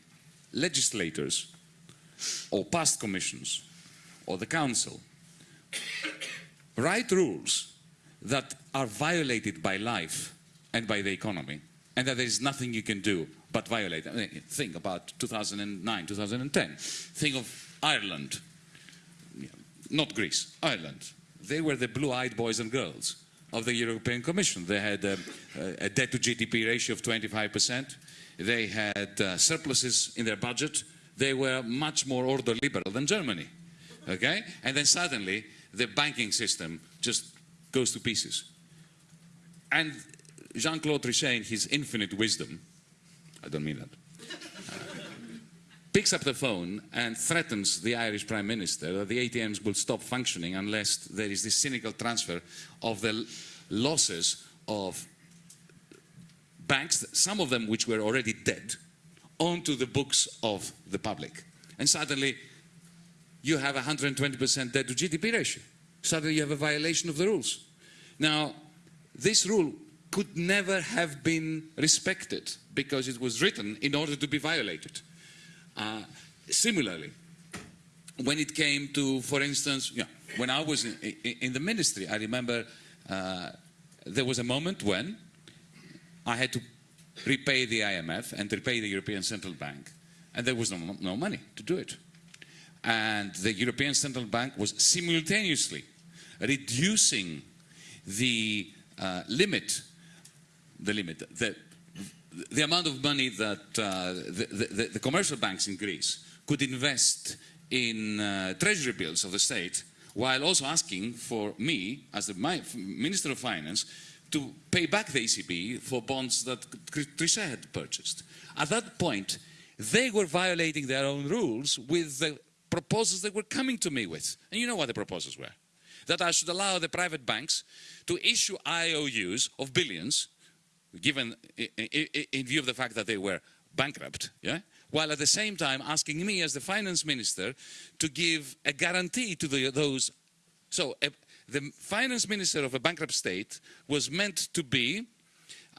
legislators or past commissions or the Council write rules that are violated by life and by the economy, and that there is nothing you can do but violate. I mean, think about 2009, 2010. Think of Ireland, not Greece, Ireland. They were the blue-eyed boys and girls of the European Commission. They had a, a debt to GDP ratio of 25%. They had uh, surpluses in their budget. They were much more ordoliberal than Germany. Okay? And then suddenly the banking system just goes to pieces. And Jean-Claude Trichet, in his infinite wisdom, I don't mean that, picks up the phone and threatens the Irish Prime Minister that the ATMs will stop functioning unless there is this cynical transfer of the losses of banks, some of them which were already dead, onto the books of the public. And suddenly you have a 120% debt to GDP ratio. Suddenly you have a violation of the rules. Now, this rule could never have been respected because it was written in order to be violated. Uh, similarly, when it came to, for instance, yeah, when I was in, in, in the ministry, I remember uh, there was a moment when I had to repay the IMF and repay the European Central Bank, and there was no, no money to do it. And the European Central Bank was simultaneously reducing the uh, limit, the limit, the, the amount of money that uh, the, the, the, commercial banks in Greece could invest in uh, treasury bills of the state, while also asking for me, as the Minister of Finance, to pay back the ECB for bonds that Trichet had purchased. At that point, they were violating their own rules with the proposals they were coming to me with. And you know what the proposals were? That I should allow the private banks to issue IOUs of billions, given in view of the fact that they were bankrupt, yeah? while at the same time asking me as the finance minister to give a guarantee to the, those. So a, the finance minister of a bankrupt state was meant to be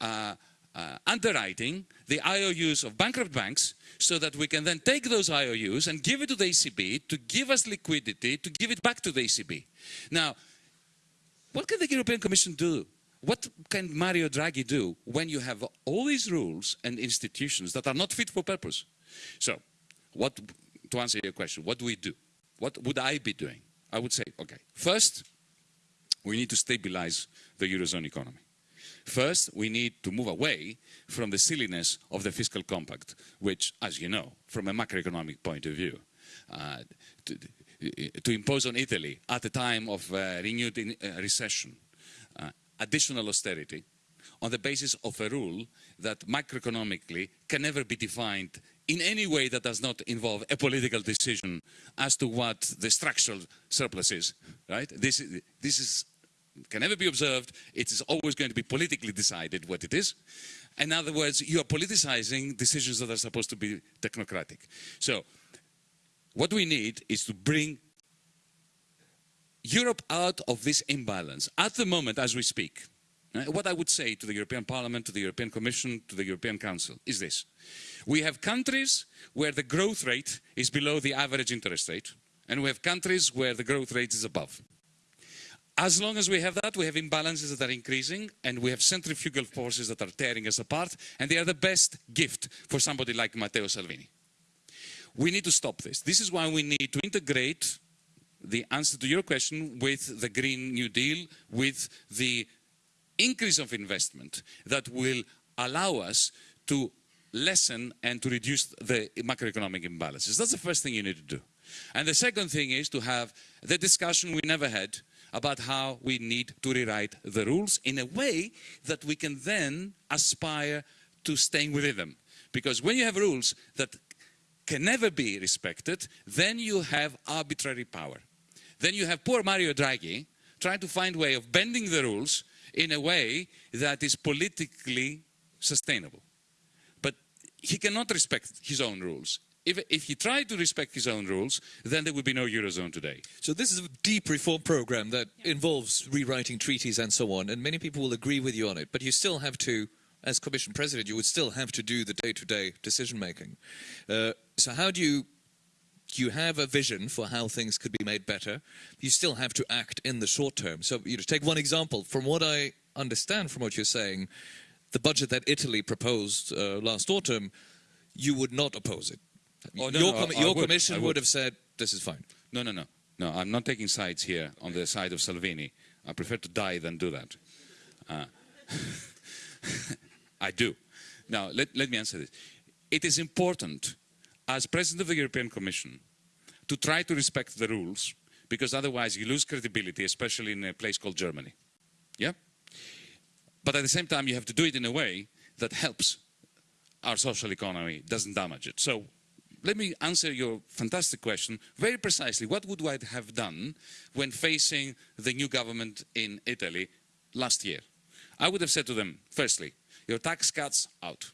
uh, uh, underwriting the IOUs of bankrupt banks so that we can then take those IOUs and give it to the ECB to give us liquidity, to give it back to the ECB. Now, what can the European Commission do? What can Mario Draghi do when you have all these rules and institutions that are not fit for purpose? So, what, to answer your question, what do we do? What would I be doing? I would say, okay, first, we need to stabilize the Eurozone economy. First, we need to move away from the silliness of the fiscal compact, which, as you know, from a macroeconomic point of view, uh, to, to, impose on Italy at a time of uh, renewed in, uh, recession, additional austerity, on the basis of a rule that macroeconomically can never be defined in any way that does not involve a political decision as to what the structural surplus is, right? This, is this is can never be observed. It is always going to be politically decided what it is. In other words, you are politicizing decisions that are supposed to be technocratic. So what we need is to bring Europe out of this imbalance. At the moment, as we speak, what I would say to the European Parliament, to the European Commission, to the European Council is this. We have countries where the growth rate is below the average interest rate, and we have countries where the growth rate is above. As long as we have that, we have imbalances that are increasing and we have centrifugal forces that are tearing us apart and they are the best gift for somebody like Matteo Salvini. We need to stop this. This is why we need to integrate the answer to your question with the Green New Deal, with the increase of investment that will allow us to lessen and to reduce the macroeconomic imbalances. That's the first thing you need to do. And the second thing is to have the discussion we never had about how we need to rewrite the rules in a way that we can then aspire to staying within them. Because when you have rules that can never be respected, then you have arbitrary power. Then you have poor Mario Draghi trying to find a way of bending the rules in a way that is politically sustainable. But he cannot respect his own rules if, if he tried to respect his own rules, then there would be no Eurozone today. So this is a deep reform program that yeah. involves rewriting treaties and so on, and many people will agree with you on it, but you still have to, as Commission President, you would still have to do the day-to-day decision making. Uh, so how do you, you have a vision for how things could be made better, you still have to act in the short term. So you know, take one example, from what I understand from what you're saying, the budget that Italy proposed uh, last autumn, you would not oppose it. Oh, no, your, no, com your would, commission would. would have said, this is fine. No, no, no. No, I'm not taking sides here on the side of Salvini. I prefer to die than do that. Uh, <laughs> I do. Now, let, let me answer this. It is important, as President of the European Commission, to try to respect the rules, because otherwise you lose credibility, especially in a place called Germany. Yeah? But at the same time, you have to do it in a way that helps our social economy, doesn't damage it. So let me answer your fantastic question very precisely. What would I have done when facing the new government in Italy last year? I would have said to them, firstly, your tax cuts out.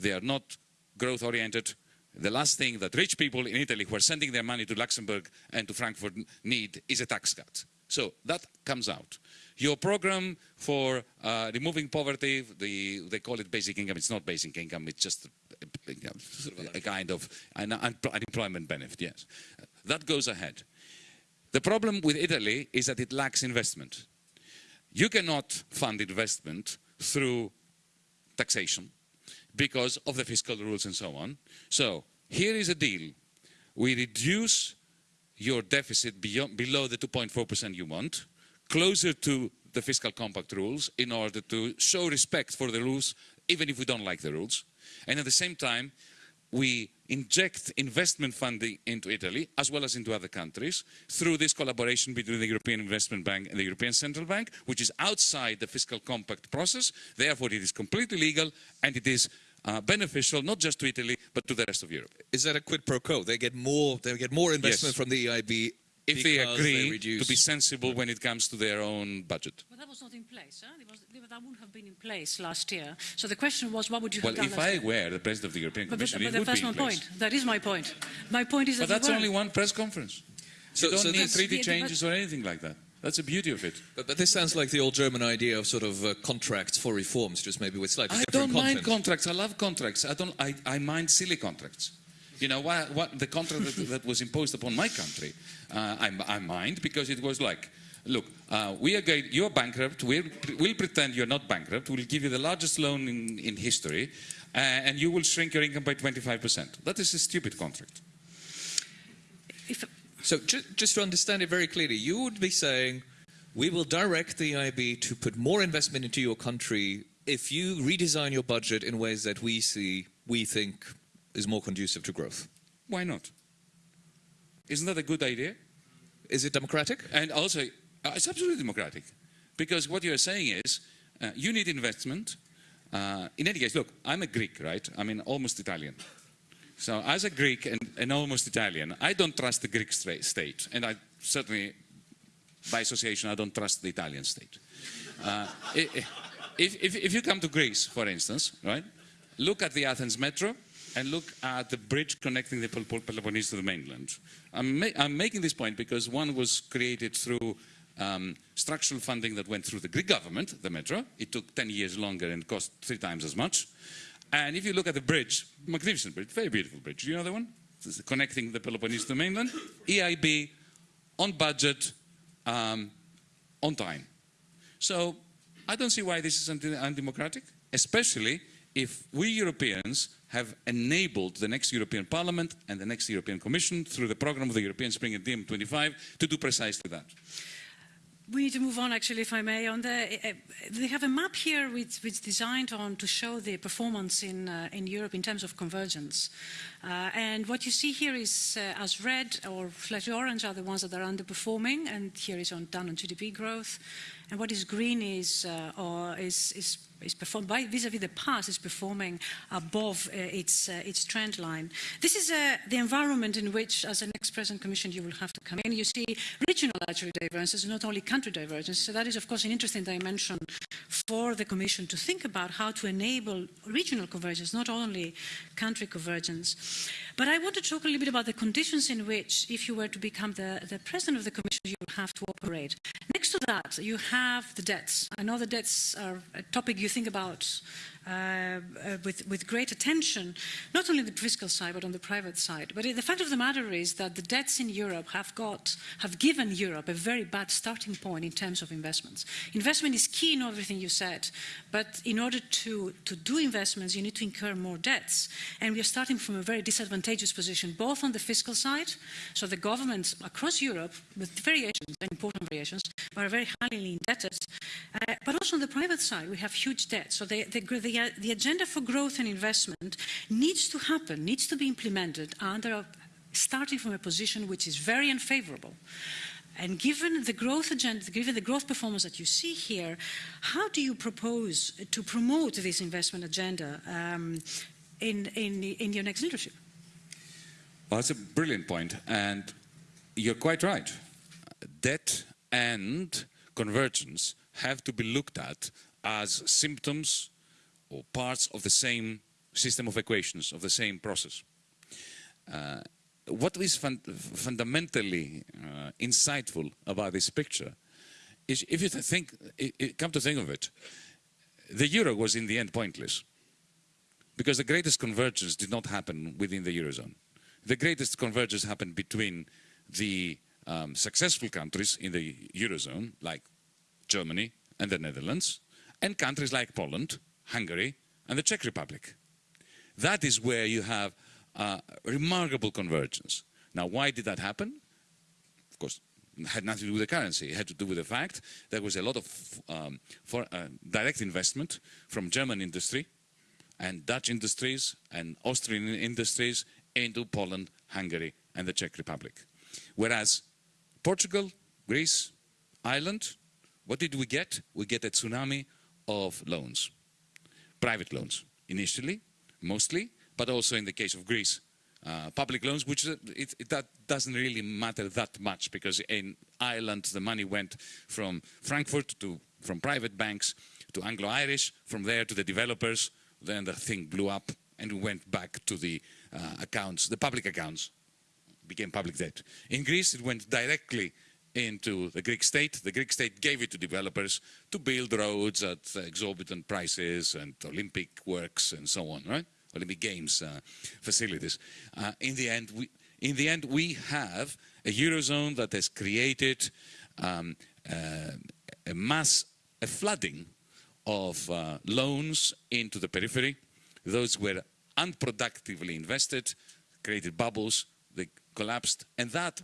They are not growth oriented. The last thing that rich people in Italy who are sending their money to Luxembourg and to Frankfurt need is a tax cut. So that comes out. Your program for uh, removing poverty, the, they call it basic income. It's not basic income. It's just a, a, a kind of an unemployment benefit. Yes, that goes ahead. The problem with Italy is that it lacks investment. You cannot fund investment through taxation because of the fiscal rules and so on. So here is a deal. We reduce your deficit beyond, below the 2.4% you want, closer to the fiscal compact rules in order to show respect for the rules, even if we don't like the rules. And at the same time, we inject investment funding into Italy, as well as into other countries, through this collaboration between the European Investment Bank and the European Central Bank, which is outside the fiscal compact process. Therefore, it is completely legal and it is uh, beneficial not just to Italy, but to the rest of Europe. Is that a quid pro quo? They get more. They get more investment Yes. from the EIB If they agree reduce. to be sensible when it comes to their own budget. But that was not in place. Huh? Was, that wouldn't have been in place last year. So the question was, what would you Well, have done Well, if last I year? were the President of the European But, but, Commission, but it would that's be my in place. point. That is my point. My point is that But that's only one press conference. So- you don't so need this- treaty The- the- changes or anything like that. That's the beauty of it. But, but this sounds like the old German idea of sort of uh, contracts for reforms, just maybe with slightly I different don't mind contracts. I love contracts. I don't. I, I mind silly contracts. You know why, what the contract that, that was imposed upon my country, uh, I, I mind because it was like, look, uh, we are going, you're bankrupt. We'll, we'll pretend you're not bankrupt. We'll give you the largest loan in, in history, uh, and you will shrink your income by 25%. That is a stupid contract. If, So ju- just to understand it very clearly, you would be saying, we will direct the EIB to put more investment into your country if you redesign your budget in ways that we see, we think is more conducive to growth. Why not? Isn't that a good idea? Is it democratic? And also, uh, it's absolutely democratic. Because what you're saying is, uh, you need investment. Uh, in any case, look, I'm a Greek, right? I mean, almost Italian. So as a Greek and, and almost Italian, I don't trust the Greek state. And I certainly, by association, I don't trust the Italian state. Uh, if, if, if you come to Greece, for instance, right, look at the Athens metro and look at the bridge connecting the Pel- Pel- Peloponnese to the mainland. I'm, ma- I'm making this point because one was created through um, structural funding that went through the Greek government, the metro. It took 10 years longer and cost three times as much. And if you look at the bridge, magnificent bridge, very beautiful bridge. Do You know the one? Is connecting the Peloponnese to mainland. EIB, on budget, um, on time. So I don't see why this is undemocratic, especially if we Europeans have enabled the next European Parliament and the next European Commission through the program of the European Spring and DiEM25 to do precisely that. We need to move on, actually, if I may. On the, uh, they have a map here which, which is designed on to show the performance in, uh, in Europe in terms of convergence. Uh, and what you see here is, as red or slightly orange are the ones that are underperforming, and here is on down on GDP growth. And what is green is, or is, is, is performed by vis-à-vis the past is performing above uh, its, uh, its trend line. This is uh, the environment in which, as an ex-president commission, you will have to come in. You see regional actually divergences, not only country divergences. So that is, of course, an interesting dimension for the commission to think about how to enable regional convergence, not only country convergence. But I want to talk a little bit about the conditions in which, if you were to become the, the president of the commission, you will have to operate. Next to that, you have the debts. I know the debts are a topic you think about uh, uh, with, with great attention, not only on the fiscal side, but on the private side. But the fact of the matter is that the debts in Europe have, got, have given Europe a very bad starting point in terms of investments. Investment is key in everything you said, but in order to, to do investments, you need to incur more debts. And we are starting from a very disadvantageous position, both on the fiscal side, so the governments across Europe, with variations, and important variations, are very highly indebted, uh, but also on the private side, we have huge debts. So the, the, the, uh, the agenda for growth and investment needs to happen, needs to be implemented under a, starting from a position which is very unfavorable. And given the growth agenda, given the growth performance that you see here, how do you propose to promote this investment agenda um, in, in, in your next leadership? Well, that's a brilliant point, and you're quite right. Debt and convergence have to be looked at as symptoms or parts of the same system of equations, of the same process. Uh, what is fun fundamentally uh, insightful about this picture is if you think, it, it, come to think of it, the euro was in the end pointless because the greatest convergence did not happen within the eurozone. The greatest convergence happened between the um, successful countries in the eurozone, like Germany and the Netherlands, and countries like Poland, Hungary, and the Czech Republic. That is where you have remarkable convergence. Now, why did that happen? Of course, it had nothing to do with the currency. It had to do with the fact that there was a lot of um, for, uh, direct investment from German industry and Dutch industries and Austrian industries into Poland, Hungary, and the Czech Republic. Whereas Portugal, Greece, Ireland, what did we get? We get a tsunami of loans, private loans, initially, mostly, but also in the case of Greece, uh, public loans, which uh, it, it, that doesn't really matter that much because in Ireland the money went from Frankfurt to from private banks to Anglo-Irish, from there to the developers, then the thing blew up and went back to the uh, accounts, the public accounts, became public debt. In Greece it went directly into the Greek state. The Greek state gave it to developers to build roads at exorbitant prices and Olympic works and so on, right? Olympic Games uh, facilities. Uh, in the end, we in the end we have a eurozone that has created um, uh, a mass, a flooding of uh, loans into the periphery. Those were unproductively invested, created bubbles, they collapsed, and that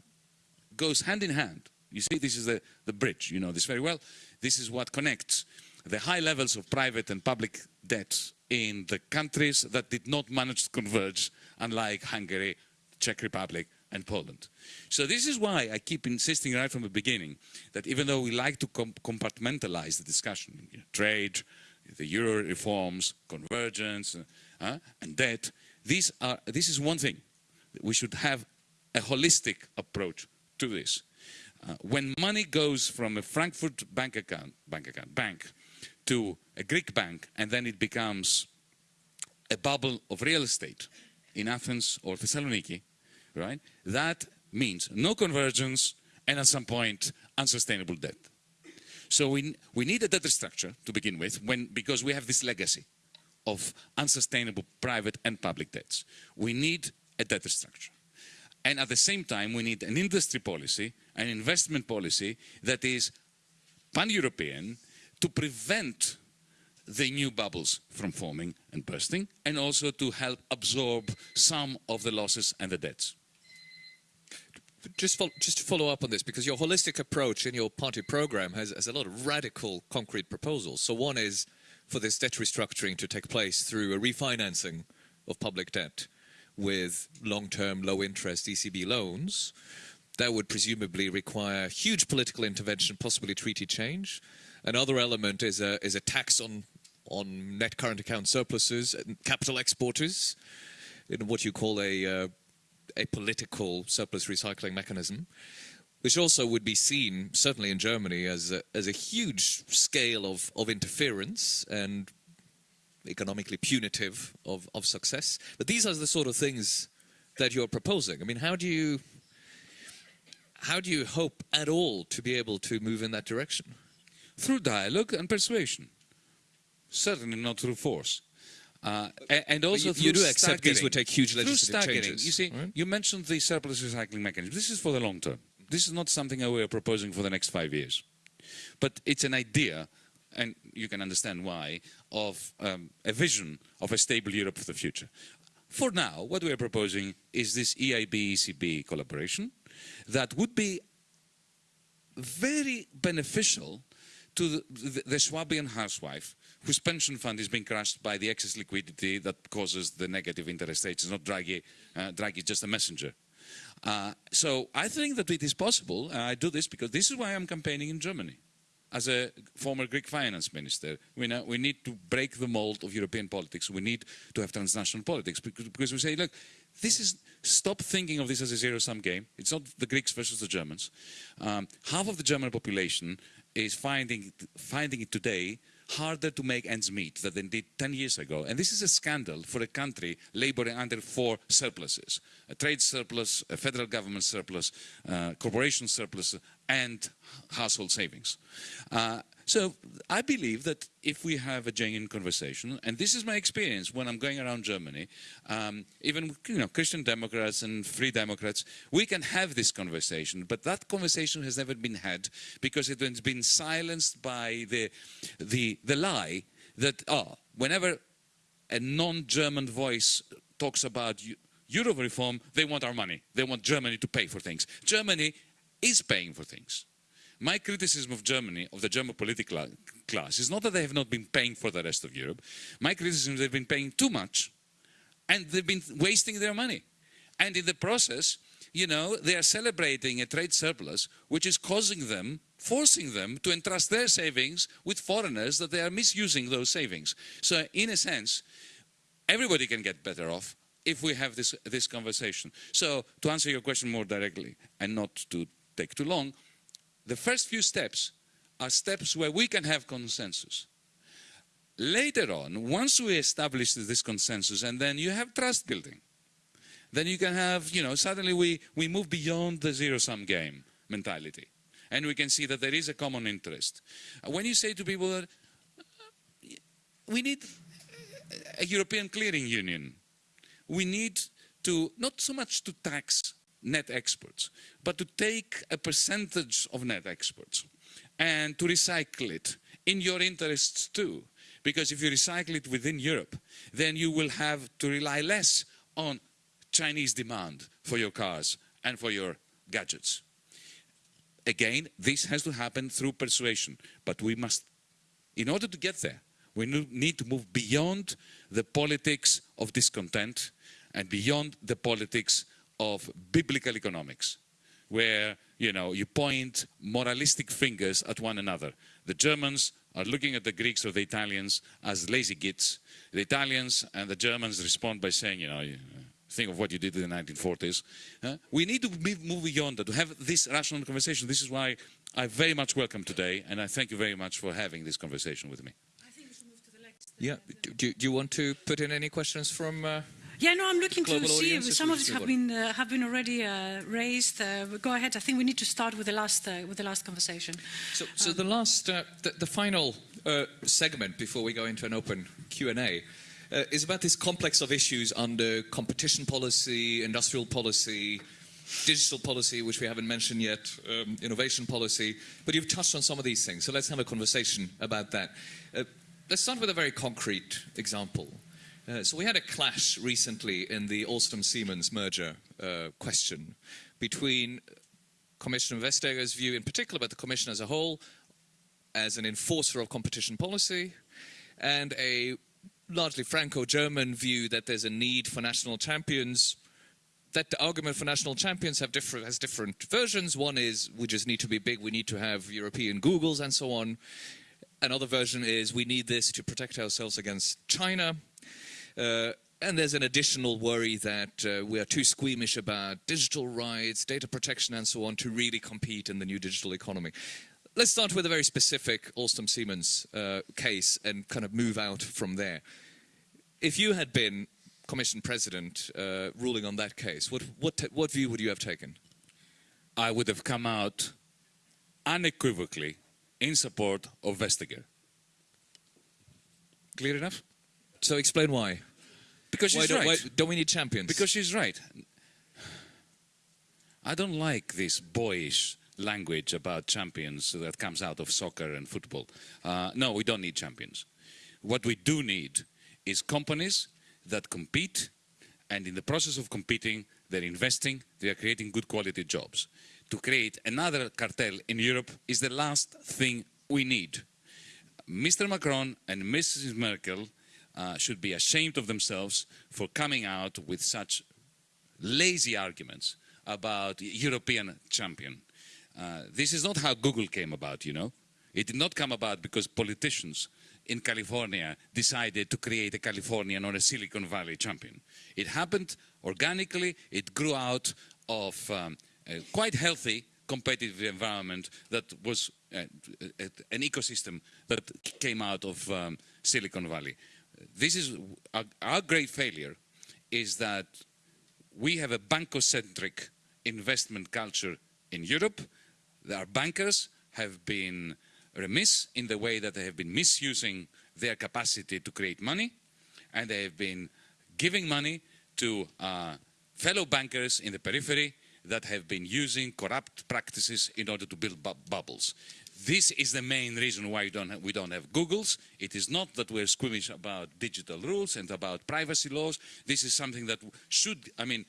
goes hand in hand. You see, this is the, the bridge, you know this very well. This is what connects the high levels of private and public debt in the countries that did not manage to converge, unlike Hungary, Czech Republic, and Poland. So this is why I keep insisting right from the beginning that even though we like to com compartmentalize the discussion, you know, trade, the euro reforms, convergence, uh, and debt, these are, this is one thing. We should have a holistic approach to this. Uh, when money goes from a Frankfurt bank account, bank account, bank, to a Greek bank and then it becomes a bubble of real estate in Athens or Thessaloniki, right? That means no convergence and at some point unsustainable debt. So we, we need a debt structure to begin with when, because we have this legacy of unsustainable private and public debts. We need a debt structure. And at the same time, we need an industry policy, an investment policy that is pan-European to prevent the new bubbles from forming and bursting, and also to help absorb some of the losses and the debts. Just, follow, just to follow up on this, because your holistic approach in your party program has, has a lot of radical, concrete proposals. So one is for this debt restructuring to take place through a refinancing of public debt with long-term, low-interest ECB loans. That would presumably require huge political intervention, possibly treaty change. Another element is a, is a tax on, on net current account surpluses and capital exporters in what you call a, uh, a political surplus recycling mechanism, which also would be seen, certainly in Germany, as a, as a huge scale of, of interference and economically punitive of, of success. But these are the sort of things that you're proposing. I mean, how do you how do you hope at all to be able to move in that direction? Through dialogue and persuasion. Certainly not through force. Uh, and, and also you, you do accept these would take huge Through legislative changes. You see, right? you mentioned the surplus recycling mechanism. This is for the long term. This is not something that we are proposing for the next five years. But it's an idea, and you can understand why, of um, a vision of a stable Europe for the future. For now, what we are proposing is this EIB-ECB collaboration that would be very beneficial to the, the, the Swabian housewife whose pension fund is being crushed by the excess liquidity that causes the negative interest rates. It's not Draghi, uh, Draghi is just a messenger. Uh, so I think that it is possible, I do this because this is why I'm campaigning in Germany. As a former Greek finance minister, we, know, we need to break the mold of European politics. We need to have transnational politics because, because we say, look, this is, stop thinking of this as a zero-sum game. It's not the Greeks versus the Germans. Um, half of the German population is finding, finding it today harder to make ends meet than they did 10 years ago. And this is a scandal for a country laboring under four surpluses a trade surplus, a federal government surplus, uh, corporation surplus, and household savings. Uh, so I believe that if we have a genuine conversation, and this is my experience when I'm going around Germany, um, even you know Christian Democrats and Free Democrats, we can have this conversation. But that conversation has never been had because it has been silenced by the the the lie that oh, whenever a non-German voice talks about Euro reform, they want our money. They want Germany to pay for things. Germany is paying for things. My criticism of Germany, of the German political class, is not that they have not been paying for the rest of Europe. My criticism is they've been paying too much and they've been wasting their money. And in the process, you know, they are celebrating a trade surplus, which is causing them, forcing them to entrust their savings with foreigners that they are misusing those savings. So in a sense, everybody can get better off if we have this, this conversation. So to answer your question more directly and not to take too long, the first few steps are steps where we can have consensus. Later on, once we establish this consensus and then you have trust building, then you can have, you know, suddenly we, we move beyond the zero-sum game mentality. And we can see that there is a common interest. Uh, when you say to people that uh, we need a European clearing union, we need to, not so much to tax net exports, but to take a percentage of net exports and to recycle it in your interests too. Because if you recycle it within Europe, then you will have to rely less on Chinese demand for your cars and for your gadgets. Again, this has to happen through persuasion, but we must, in order to get there, we need to move beyond the politics of discontent and beyond the politics of biblical economics, where you know you point moralistic fingers at one another. The Germans are looking at the Greeks or the Italians as lazy gits. The Italians and the Germans respond by saying, you know, think of what you did in the 1940s. Uh, we need to move beyond that, to have this rational conversation. This is why I very much welcome today, and I thank you very much for having this conversation with me. Yeah, do, do you want to put in any questions from... Uh yeah, no, I'm looking to see if some of it have been uh, have been already uh, raised. Uh, go ahead. I think we need to start with the last uh, with the last conversation. So, so um, the last, uh, the, the, final uh, segment before we go into an open Q and A. is about this complex of issues under competition policy, industrial policy, digital policy, which we haven't mentioned yet, um, innovation policy, but you've touched on some of these things, so let's have a conversation about that. let's start with a very concrete example. Uh, so we had a clash recently in the Alstom-Siemens merger uh, question between Commissioner Vestager's view in particular, but the Commission as a whole, as an enforcer of competition policy, and a largely Franco-German view that there's a need for national champions that the argument for national champions have different, has different versions. One is we just need to be big, we need to have European Googles and so on. Another version is we need this to protect ourselves against China. Uh, and there's an additional worry that uh, we are too squeamish about digital rights, data protection and so on to really compete in the new digital economy. Let's start with a very specific Alstom-Siemens uh, case and kind of move out from there. If you had been Commission President uh, ruling on that case, what, what, what view would you have taken? I would have come out unequivocally in support of Vestager. Clear enough? So explain why. Because she's why right. Why, don't we need champions? Because she's right. I don't like this boyish language about champions that comes out of soccer and football. Uh, no, we don't need champions. What we do need is companies that compete, and in the process of competing, they're investing, they're creating good quality jobs. To create another cartel in Europe is the last thing we need. Mr. Macron and Mrs. Merkel uh, should be ashamed of themselves for coming out with such lazy arguments about European champion. Uh, this is not how Google came about, you know. It did not come about because politicians in California decided to create a Californian or a Silicon Valley champion. It happened organically, it grew out of um, a quite healthy competitive environment that was uh, an ecosystem that came out of um, Silicon Valley. This is our, our great failure is that we have a bankocentric investment culture in Europe. Our bankers have been remiss in the way that they have been misusing their capacity to create money, and they have been giving money to uh, fellow bankers in the periphery that have been using corrupt practices in order to build bu bubbles. This is the main reason why we don't, have, we don't have Googles. It is not that we're squeamish about digital rules and about privacy laws. This is something that should, I mean,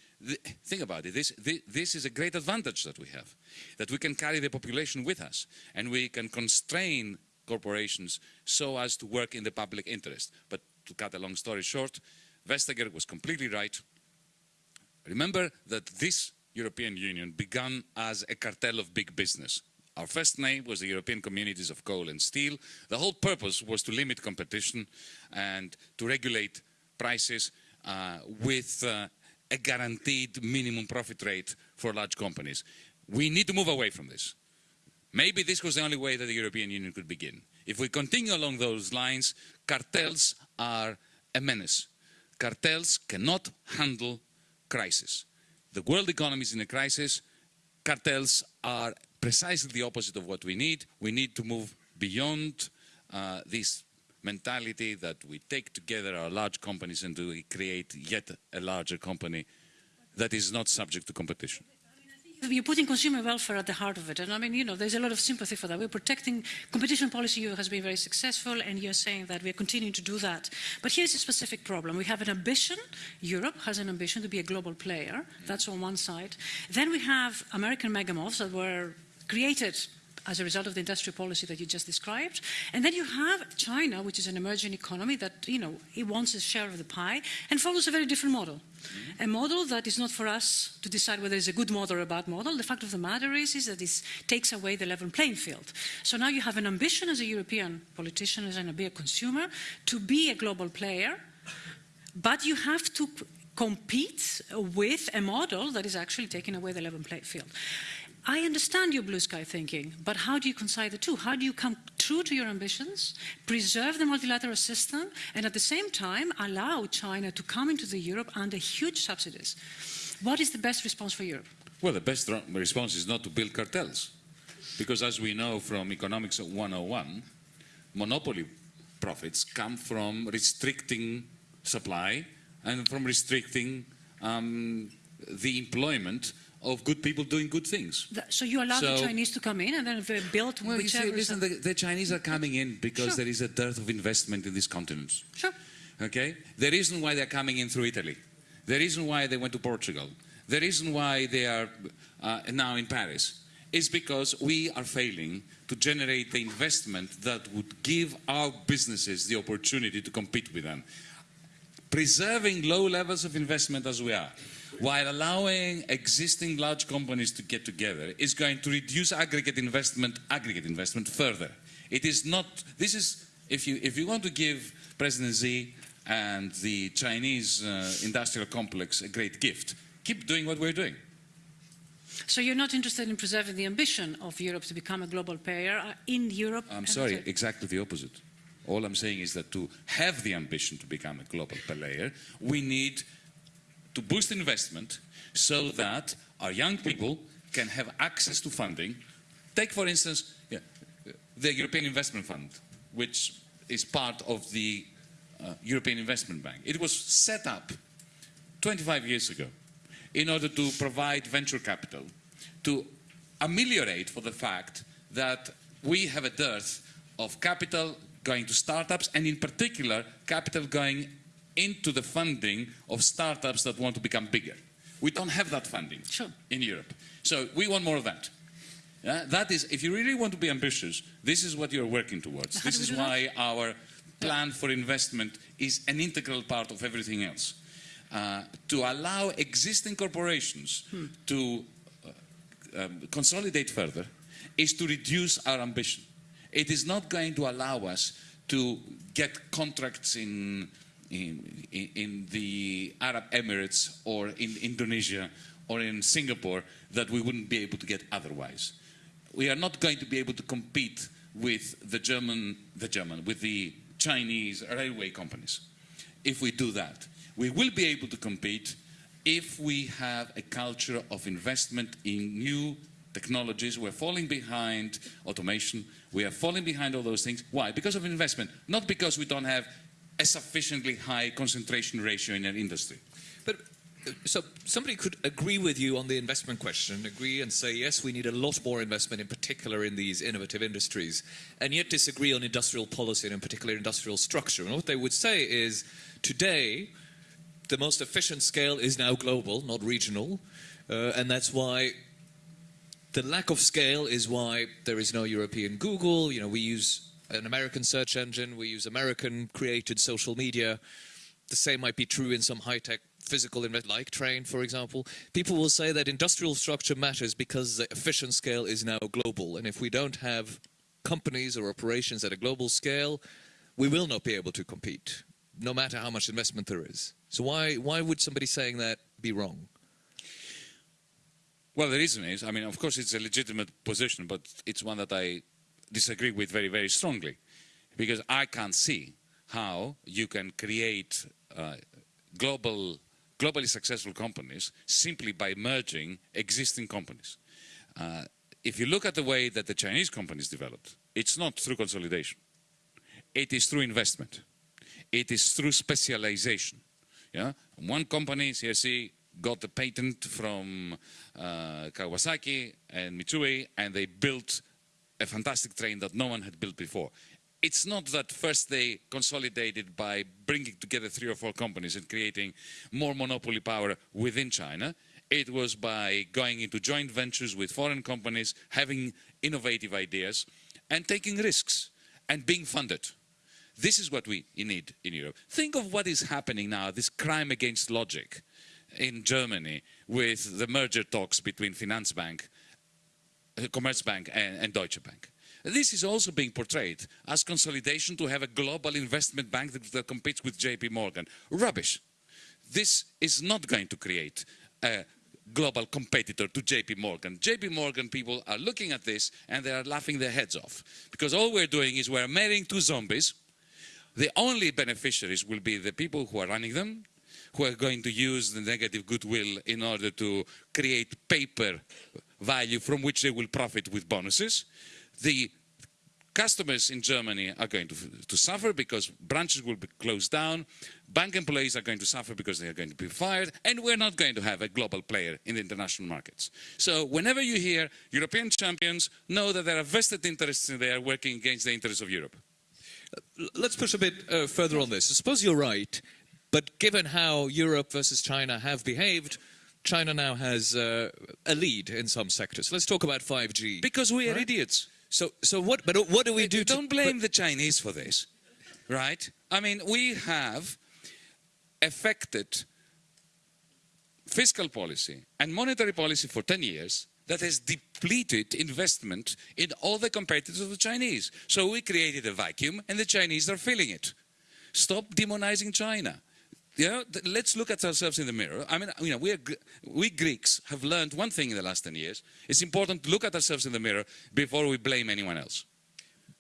think about it. This, this, this is a great advantage that we have, that we can carry the population with us and we can constrain corporations so as to work in the public interest. But to cut a long story short, Vestager was completely right. Remember that this European Union began as a cartel of big business. Our first name was the European Communities of Coal and Steel. The whole purpose was to limit competition and to regulate prices uh, with uh, a guaranteed minimum profit rate for large companies. We need to move away from this. Maybe this was the only way that the European Union could begin. If we continue along those lines, cartels are a menace. Cartels cannot handle crisis. The world economy is in a crisis. Cartels are precisely the opposite of what we need. We need to move beyond uh, this mentality that we take together our large companies and we create yet a larger company that is not subject to competition. You're putting consumer welfare at the heart of it. And I mean, you know, there's a lot of sympathy for that. We're protecting competition policy has been very successful, and you're saying that we're continuing to do that. But here's a specific problem. We have an ambition. Europe has an ambition to be a global player. That's on one side. Then we have American megamoths that were created as a result of the industrial policy that you just described. And then you have China, which is an emerging economy that, you know, it wants a share of the pie and follows a very different model. Mm -hmm. A model that is not for us to decide whether it's a good model or a bad model. The fact of the matter is, is that it takes away the level playing field. So now you have an ambition as a European politician, as a consumer, to be a global player, but you have to compete with a model that is actually taking away the level playing field. I understand your blue sky thinking, but how do you concile the two? How do you come true to your ambitions, preserve the multilateral system, and at the same time allow China to come into the Europe under huge subsidies? What is the best response for Europe? Well, the best response is not to build cartels. Because as we know from Economics 101, monopoly profits come from restricting supply and from restricting um, the employment of good people doing good things. so you allow so, the Chinese to come in and then they build well, whichever... You see, listen, the, the, Chinese are coming in because sure. there is a dearth of investment in these continents. Sure. Okay? The reason why they're coming in through Italy, the reason why they went to Portugal, the reason why they are uh, now in Paris is because we are failing to generate the investment that would give our businesses the opportunity to compete with them. Preserving low levels of investment as we are, while allowing existing large companies to get together is going to reduce aggregate investment, aggregate investment further. It is not, this is, if you, if you want to give President Xi and the Chinese uh, industrial complex a great gift, keep doing what we're doing. So you're not interested in preserving the ambition of Europe to become a global player uh, in Europe? I'm sorry, exactly the opposite. All I'm saying is that to have the ambition to become a global player, we need to boost investment so that our young people can have access to funding. Take, for instance, yeah, the European Investment Fund, which is part of the uh, European Investment Bank. It was set up 25 years ago in order to provide venture capital to ameliorate for the fact that we have a dearth of capital going to startups and in particular capital going into the funding of startups that want to become bigger. We don't have that funding sure. in Europe. So we want more of that. Yeah, that is, if you really want to be ambitious, this is what you're working towards. How this is why that? our plan for investment is an integral part of everything else. Uh, to allow existing corporations hmm. to uh, um, consolidate further is to reduce our ambition. It is not going to allow us to get contracts in in, in, the Arab Emirates or in Indonesia or in Singapore that we wouldn't be able to get otherwise. we are not going to be able to compete with the German, the German, with the Chinese railway companies. If we do that, we will be able to compete if we have a culture of investment in new technologies. We're falling behind automation. We are falling behind all those things. Why? Because of investment, not because we don't have a sufficiently high concentration ratio in an industry. But uh, so somebody could agree with you on the investment question, agree and say, yes, we need a lot more investment, in particular in these innovative industries, and yet disagree on industrial policy and in particular industrial structure. And what they would say is, today, the most efficient scale is now global, not regional, uh, and that's why the lack of scale is why there is no European Google. You know, we use an American search engine, we use American created social media. The same might be true in some high-tech physical invest like train, for example. People will say that industrial structure matters because the efficient scale is now global. And if we don't have companies or operations at a global scale, we will not be able to compete, no matter how much investment there is. So why, why would somebody saying that be wrong? Well, the reason is, I mean, of course, it's a legitimate position, but it's one that I disagree with very, very strongly. Because I can't see how you can create uh, global, globally successful companies simply by merging existing companies. Uh, if you look at the way that the Chinese companies developed, it's not through consolidation. It is through investment. It is through specialization. Yeah? One company, CSC, got the patent from uh, Kawasaki and Mitsui, and they built a fantastic train that no one had built before. It's not that first they consolidated by bringing together three or four companies and creating more monopoly power within China. It was by going into joint ventures with foreign companies, having innovative ideas, and taking risks, and being funded. This is what we need in Europe. Think of what is happening now, this crime against logic in Germany with the merger talks between Finanzbank, Commerzbank and, and Deutsche Bank. This is also being portrayed as consolidation to have a global investment bank that, that competes with JP Morgan. Rubbish. This is not going to create a global competitor to JP Morgan. JP Morgan people are looking at this and they are laughing their heads off. Because all we're doing is we're marrying two zombies. The only beneficiaries will be the people who are running them, who are going to use the negative goodwill in order to create paper value from which they will profit with bonuses. The customers in Germany are going to, to suffer because branches will be closed down, bank employees are going to suffer because they are going to be fired, and we're not going to have a global player in the international markets. So whenever you hear European champions, know that there are vested interests in there working against the interests of Europe. Let's push a bit uh, further on this. Suppose you're right, but given how Europe versus China have behaved, China now has uh, a lead in some sectors. Let's talk about 5G. Because we are Right. idiots. So, so what? But what do we do? Don't blame the Chinese for this, right? I mean, we have affected fiscal policy and monetary policy for 10 years that has depleted investment in all the competitors of the Chinese. So we created a vacuum and the Chinese are filling it. Stop demonizing China. You know, th- let's look at ourselves in the mirror. I mean, you know, we, are, we Greeks have learned one thing in the last 10 years. It's important to look at ourselves in the mirror before we blame anyone else.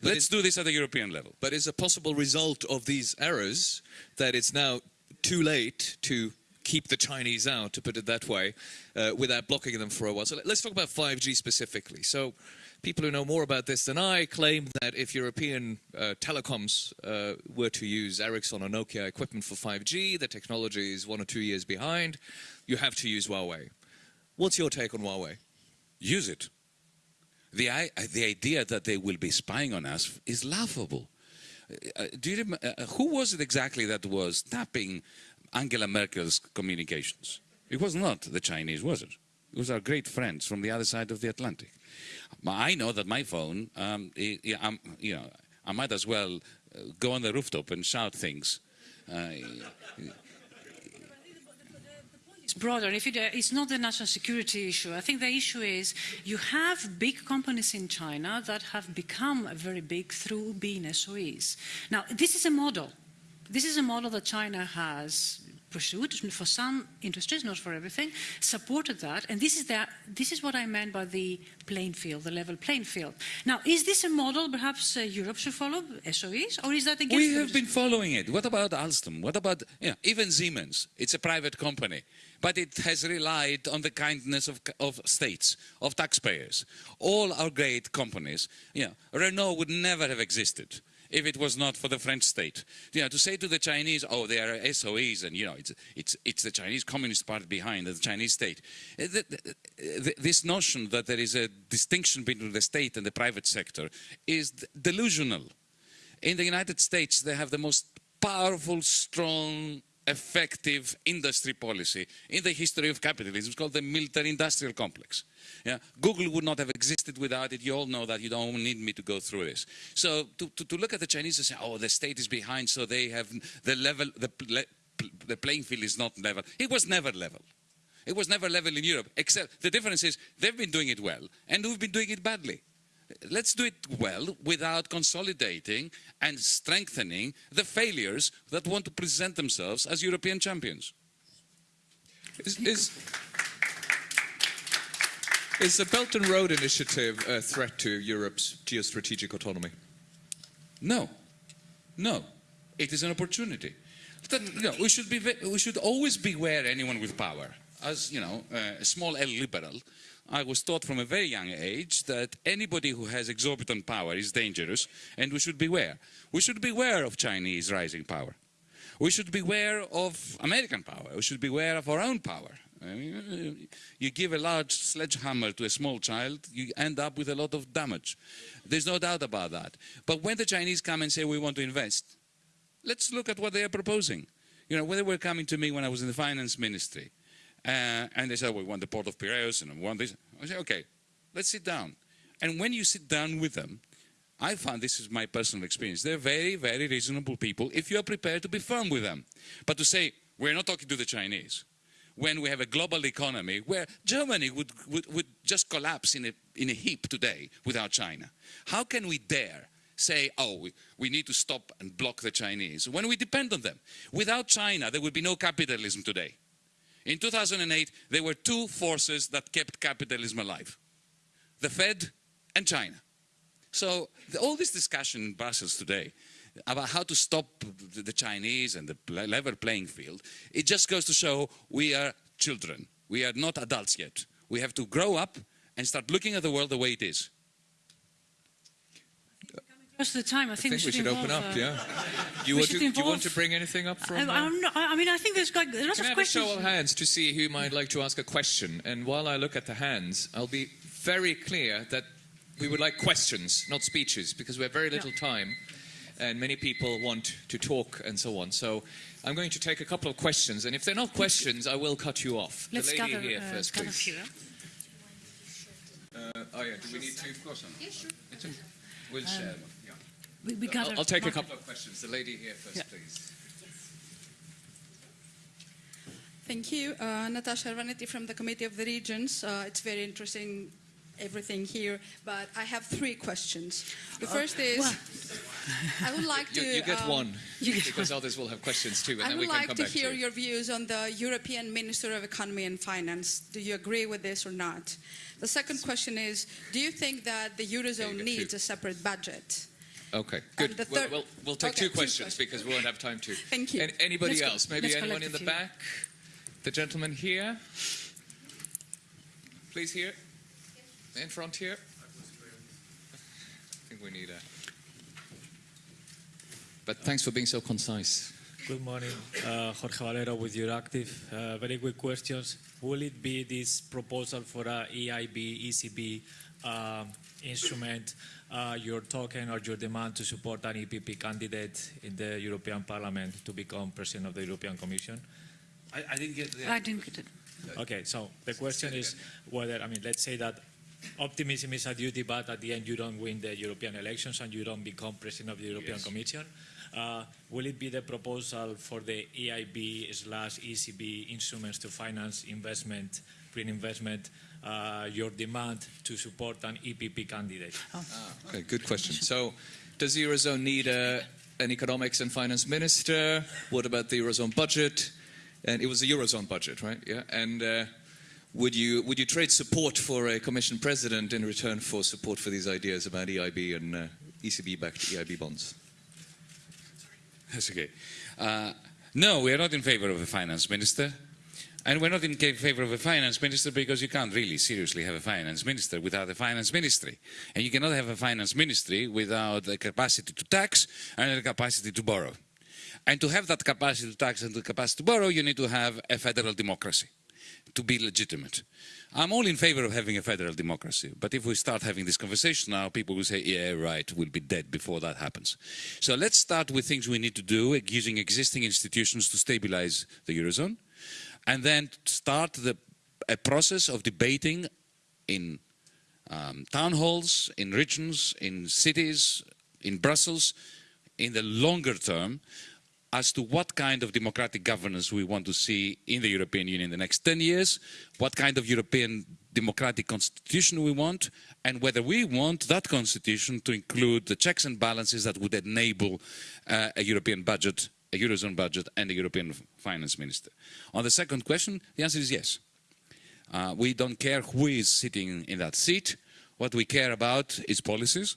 But Let's do this at the European level. But is a possible result of these errors that it's now too late to keep the Chinese out, to put it that way, uh, without blocking them for a while? So let's talk about 5G specifically. So people who know more about this than I claim that if European uh, telecoms uh, were to use Ericsson or Nokia equipment for 5G, the technology is one or two years behind, you have to use Huawei. What's your take on Huawei? use it. The, i- uh, the idea that they will be spying on us is laughable. Uh, do you rem- uh, who was it exactly that was tapping Angela Merkel's communications? It was not the Chinese, was it? Was our great friends from the other side of the Atlantic. I know that my phone, um, i you know, I might as well uh, go on the rooftop and shout things. Uh, It's broader. If it, uh, it's not the national security issue, I think the issue is you have big companies in China that have become very big through being SOEs. Now, this is a model. This is a model that China has pursued for some industries, not for everything, supported that. And this is, the, this is what I meant by the playing field, the level playing field. Now, is this a model perhaps uh, Europe should follow, SOEs, or is that against We have been following it. What about Alstom? What about you know, even Siemens? It's a private company, but it has relied on the kindness of, of states, of taxpayers. All our great companies, you know, Renault would never have existed if it was not for the French state. You know, to say to the Chinese, oh, they are SOEs, and you know, it's it's it's the Chinese Communist Party behind the Chinese state. Eh, th- th- eh, This notion that there is a distinction between the state and the private sector is delusional. In the United States, they have the most powerful, strong, effective industry policy in the history of capitalism. It's called the military-industrial complex. Yeah? Google would not have existed without it. You all know that. You don't need me to go through this. So to, to, to look at the Chinese and say, oh, the state is behind, so they have the level, the, the playing field is not level. It was never level. It was never level in Europe, except the difference is they've been doing it well, and we've been doing it badly. Let's do it well without consolidating and strengthening the failures that want to present themselves as European champions. Is, is, is the Belt and Road Initiative a threat to Europe's geostrategic autonomy? No, no, it is an opportunity. That, we should be, we should always beware anyone with power. As you know, uh, a small L liberal, I was taught from a very young age that anybody who has exorbitant power is dangerous, and we should beware. We should beware of Chinese rising power. We should beware of American power. We should beware of our own power. I mean, you give a large sledgehammer to a small child, you end up with a lot of damage. There's no doubt about that. But when the Chinese come and say we want to invest, let's look at what they are proposing. You know, when they were coming to me when I was in the finance ministry, uh, and they said, we want the port of Piraeus and we want this. I said, okay, let's sit down. And when you sit down with them, I found this is my personal experience. They're very, very reasonable people if you are prepared to be firm with them. But to say, we're not talking to the Chinese, when we have a global economy where Germany would, would, would just collapse in a, in a heap today without China. How can we dare say, oh, we, we need to stop and block the Chinese when we depend on them? Without China, there would be no capitalism today. In 2008, there were two forces that kept capitalism alive the Fed and China. So, the, all this discussion in Brussels today about how to stop the, the Chinese and the level playing field, it just goes to show we are children. We are not adults yet. We have to grow up and start looking at the world the way it is. Most of the time, I I think, think we should open up, uh, yeah. Do you, want to, do you want to bring anything up from... I, uh, I'm not, I mean, I think there's got a lot Can I of have a questions. show of hands to see who might like to ask a question? And while I look at the hands, I'll be very clear that we would like questions, not speeches, because we have very little time and many people want to talk and so on. So I'm going to take a couple of questions, and if they're not questions, I will cut you off. Let's the lady gather, here uh, first, please. few. Uh, oh yeah, do we need to? Of course. We'll share. We, we gather. I'll, I'll take a couple of questions. The lady here first, Yeah. please. Thank you. Uh, Natasha Arvanetti from the Committee of the Regions. Uh, it's very interesting, everything here, but I have three questions. The first is, well- I would like You, to... you get um, one, <laughs> because others will have questions too, and I then would we can like come to back hear to you. your views on the European Minister of Economy and Finance. Do you agree with this or not? The second question is, do you think that the Eurozone needs two. a separate budget? Okay, good. the Well, third- well, we'll take Okay, two two questions questions. because we won't have time to. Thank you. An- anybody Let's go- else? Maybe let's anyone in the few. back? The gentleman here? Please here. In front here. I think we need a. But thanks for being so concise. Good morning, uh, Jorge Valero with Euractiv. Uh, very quick questions. Will it be this proposal for a EIB, ECB um, instrument, uh, your token or your demand to support an EPP candidate in the European Parliament to become president of the European Commission? I, I didn't get I didn't get it. Okay, so the question is whether, I mean, let's say that optimism is a duty, but at the end you don't win the European elections and you don't become president of the European Commission. Uh, will it be the proposal for the EIB slash ECB instruments to finance investment, green investment, uh, your demand to support an EPP candidate? Okay, good question. So, does the Eurozone need a, an economics and finance minister? What about the Eurozone budget? and it was a eurozone budget, right? Yeah, and uh, would you would you trade support for a Commission president in return for support for these ideas about EIB and uh, ECB-backed EIB bonds? That's okay. Uh, no, we are not in favor of a finance minister. And we're not in favor of a finance minister because you can't really seriously have a finance minister without a finance ministry. And you cannot have a finance ministry without the capacity to tax and the capacity to borrow. And to have that capacity to tax and the capacity to borrow, you need to have a federal democracy to be legitimate. I'm all in favor of having a federal democracy, but if we start having this conversation now, people will say, yeah, right, we'll be dead before that happens. So let's start with things we need to do using existing institutions to stabilize the Eurozone, and then start the, a process of debating in um, town halls, in regions, in cities, in Brussels, in the longer term, as to what kind of democratic governance we want to see in the European Union in the next 10 years, what kind of European democratic constitution we want, and whether we want that constitution to include the checks and balances that would enable uh, a European budget, a Eurozone budget, and a European finance minister. On the second question, the answer is yes. Uh, we don't care who is sitting in that seat. What we care about is policies.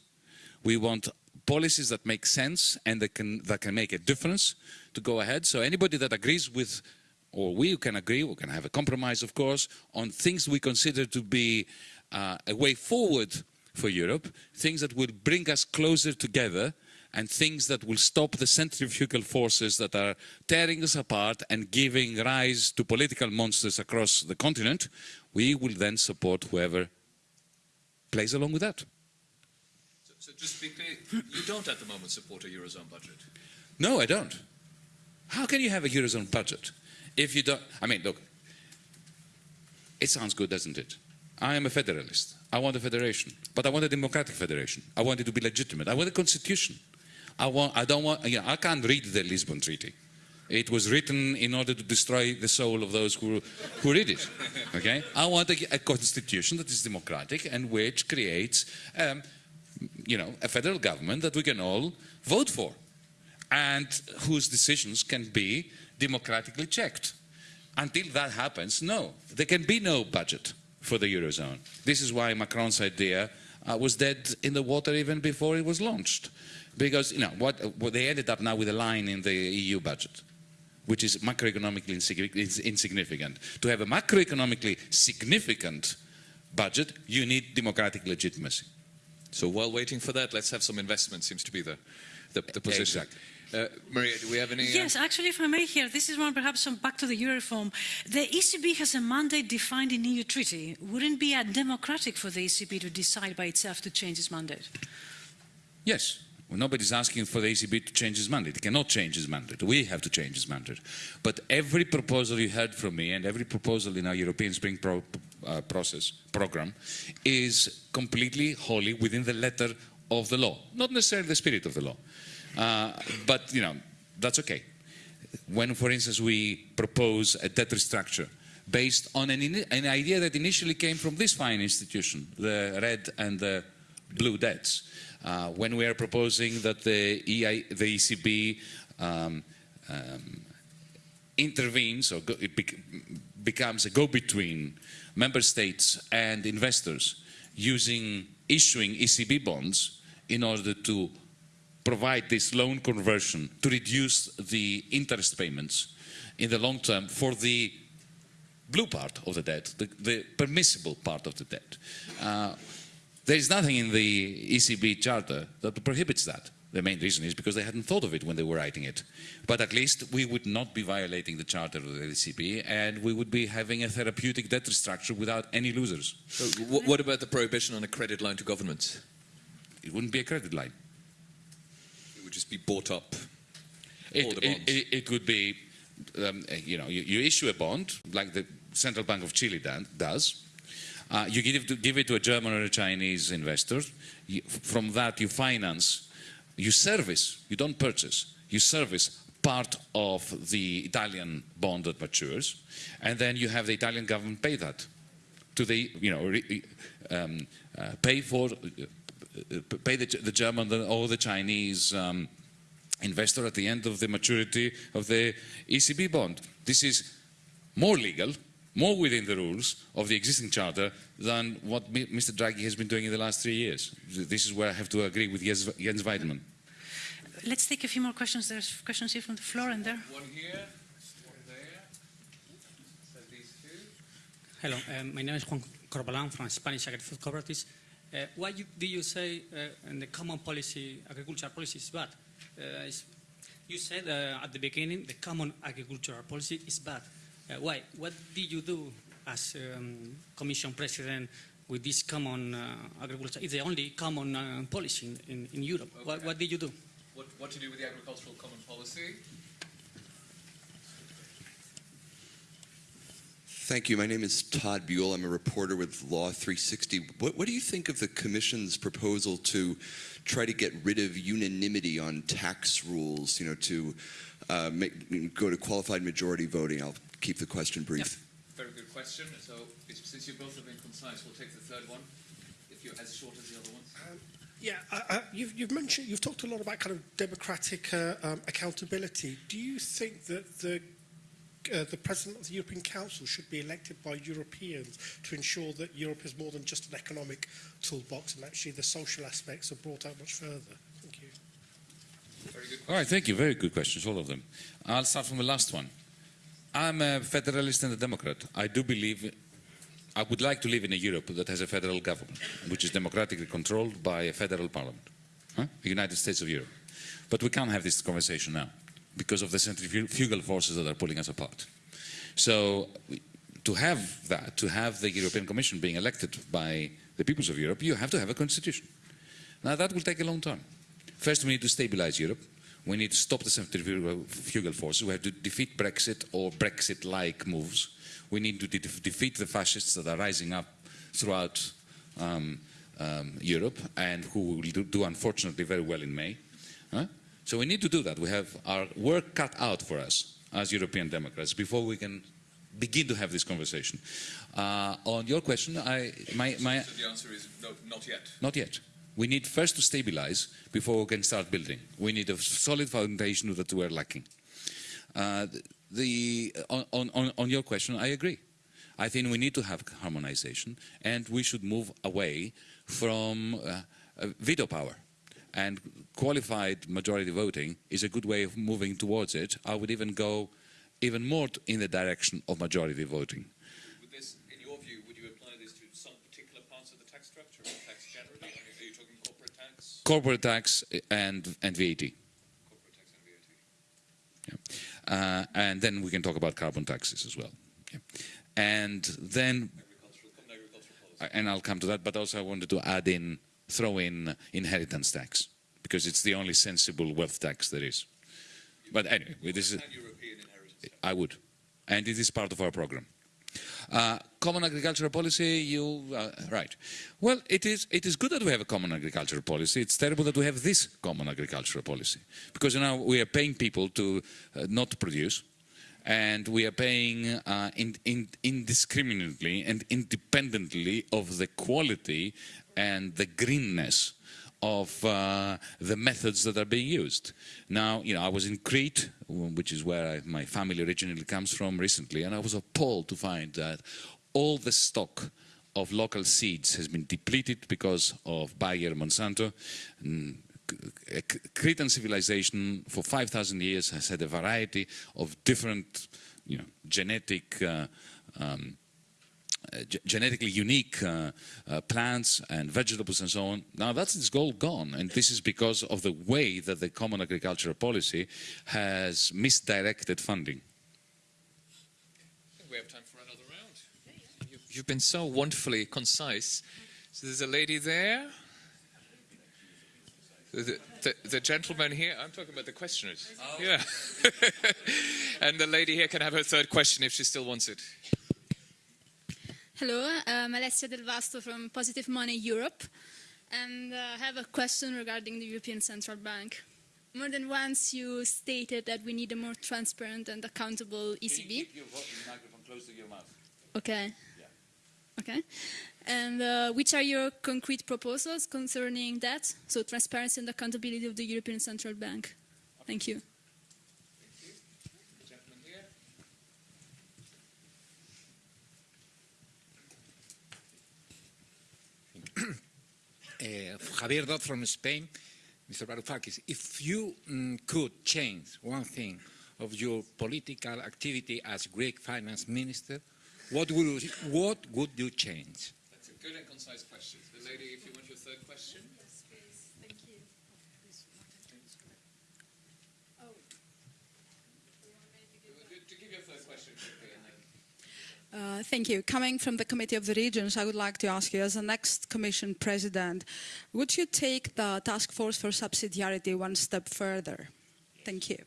We want policies that make sense and that can, that can make a difference to go ahead. So anybody that agrees with, or we can agree, we can have a compromise, of course, on things we consider to be uh, a way forward for Europe, things that will bring us closer together and things that will stop the centrifugal forces that are tearing us apart and giving rise to political monsters across the continent, we will then support whoever plays along with that. So, so just to be clear, you don't at the moment support a eurozone budget. No, I don't. How can you have a Eurozone budget if you don't? I mean, look, it sounds good, doesn't it? I am a federalist. I want a federation, but I want a democratic federation. I want it to be legitimate. I want a constitution. I, want, I don't want, you know, I can't read the Lisbon Treaty. It was written in order to destroy the soul of those who, who read it. Okay? I want a, a constitution that is democratic and which creates, um, you know, a federal government that we can all vote for and whose decisions can be democratically checked. Until that happens, no, there can be no budget for the Eurozone. This is why Macron's idea uh, was dead in the water even before it was launched. Because, you know, what, what they ended up now with a line in the EU budget, which is macroeconomically insignificant. To have a macroeconomically significant budget, you need democratic legitimacy. So while waiting for that, let's have some investment. Seems to be the the, the position. Exactly. Uh, Maria, do we have any? uh, Yes, actually, if I may here, this is one perhaps some back to the euro reform. The ECB has a mandate defined in EU treaty. Wouldn't it be a democratic for the ECB to decide by itself to change its mandate? Yes. Well, nobody's asking for the ECB to change its mandate. It cannot change its mandate. We have to change its mandate. But every proposal you heard from me and every proposal in our European Spring pro uh, process program is completely wholly within the letter of the law, not necessarily the spirit of the law. Uh, but, you know, that's okay. When, for instance, we propose a debt restructure based on an, an idea that initially came from this fine institution, the red and the blue debts, uh, when we are proposing that the, EI, the ECB um, um, intervenes or go, it bec becomes a go-between member states and investors using issuing ECB bonds in order to provide this loan conversion to reduce the interest payments in the long term for the blue part of the debt, the, the permissible part of the debt. Uh, there is nothing in the ECB charter that prohibits that. The main reason is because they hadn't thought of it when they were writing it. But at least we would not be violating the charter of the ECB and we would be having a therapeutic debt structure without any losers. So wh- what about the prohibition on a credit line to governments? It wouldn't be a credit line. It would just be bought up. It, All the it, bonds. it, it could be, um, you know, you, you issue a bond like the Central Bank of Chile does. Uh, you give it, to, give it to a German or a Chinese investor. You, from that, you finance, you service, you don't purchase, you service part of the Italian bond that matures, and then you have the Italian government pay that to the, you know, re, um, uh, pay for, uh, uh, pay the, the German or the Chinese um, investor at the end of the maturity of the ECB bond. This is more legal, more within the rules of the existing charter than what Mr. Draghi has been doing in the last three years. This is where I have to agree with Jens, Jens Weidmann. Let's take a few more questions. There's questions here from the floor and there. One here, one there. So these two. Hello, um, my name is Juan Corbalan from Spanish Agri-Food Cooperatives. Uh, why you, do you say uh, in the common policy, agricultural policy is bad? Uh, you said uh, at the beginning the common agricultural policy is bad. Uh, why? What did you do as um, Commission President with this common uh, agriculture? It's the only common uh, policy in, in, in Europe. What, what did you do? What, what to do with the agricultural common policy? Thank you. My name is Todd Buell. I'm a reporter with Law 360. What, what do you think of the Commission's proposal to try to get rid of unanimity on tax rules, you know, to uh, make, go to qualified majority voting? I'll keep the question brief. Very good question. So since you both have been concise, we'll take the third one, if you're as short as the other ones. Yeah, uh, uh, you've, you've mentioned, you've talked a lot about kind of democratic uh, um, accountability. Do you think that the uh, the president of the European Council should be elected by Europeans to ensure that Europe is more than just an economic toolbox and actually the social aspects are brought out much further? Thank you. Very good. All right, thank you. Very good questions, all of them. I'll start from the last one. I'm a federalist and a Democrat. I do believe, I would like to live in a Europe that has a federal government, which is democratically controlled by a federal parliament, huh? the United States of Europe. But we can't have this conversation now because of the centrifugal forces that are pulling us apart. So to have that, to have the European Commission being elected by the peoples of Europe, you have to have a constitution. Now that will take a long time. First, we need to stabilize Europe. We need to stop the centrifugal forces. We have to defeat Brexit or Brexit-like moves. We need to de- defeat the fascists that are rising up throughout um, um, Europe and who will do, do unfortunately very well in May. Huh? So we need to do that. We have our work cut out for us as European Democrats before we can begin to have this conversation. Uh, on your question, I, my, my, So the answer is no, not yet. not yet. We need first to stabilize before we can start building. We need a solid foundation that we're lacking. Uh, the, on, on, on your question, I agree. I think we need to have harmonization and we should move away from uh, uh, veto power. And qualified majority voting is a good way of moving towards it. I would even go even more in the direction of majority voting. Would this, in your view, would you apply this to some particular parts of the tax structure or tax generally? I mean, are you talking corporate tax? And, and VAT. Corporate tax and VAT. Uh, and then we can talk about carbon taxes as well. Yeah. And then, Agricultural, common and I'll come to that, but also I wanted to add in, throw in inheritance tax, because it's the only sensible wealth tax there is. But anyway, this is, Pan-European inheritance tax. I would. And it is part of our program. Uh, common agricultural policy, you, uh, right. Well, it is, it is good that we have a common agricultural policy. It's terrible that we have this common agricultural policy. Because you now we are paying people to uh, not produce, and we are paying uh, in, in, indiscriminately and independently of the quality and the greenness of uh, the methods that are being used. Now, you know, I was in Crete, which is where I, my family originally comes from recently, and I was appalled to find that all the stock of local seeds has been depleted because of Bayer Monsanto. And Cretan civilization for 5,000 years has had a variety of different, you know, genetic uh, um, genetically unique uh, uh, plants and vegetables and so on. Now that's it's goal gone, and this is because of the way that the common agricultural policy has misdirected funding. We have time for another round. You- You've been so wonderfully concise. So there's a lady there. The, the, the gentleman here, I'm talking about the questioners. Yeah. <laughs> and the lady here can have her third question if she still wants it. Hello, I'm Alessia Del Vasto from Positive Money Europe, and uh, I have a question regarding the European Central Bank. More than once you stated that we need a more transparent and accountable ECB. Okay. Okay. And uh, which are your concrete proposals concerning that? So transparency and accountability of the European Central Bank. Thank you. Gentleman here. Uh, <coughs> Javier Dot from Spain. Mr. Varoufakis, if you mm, could change one thing of your political activity as Greek finance minister, what would, what would you change? That's a good and concise question. The lady, if you want your third question. Yes, please. Thank you. To give your third question quickly and then. Uh, thank you. Coming from the Committee of the Regions, I would like to ask you, as the next Commission President, would you take the Task Force for Subsidiarity one step further? Thank you.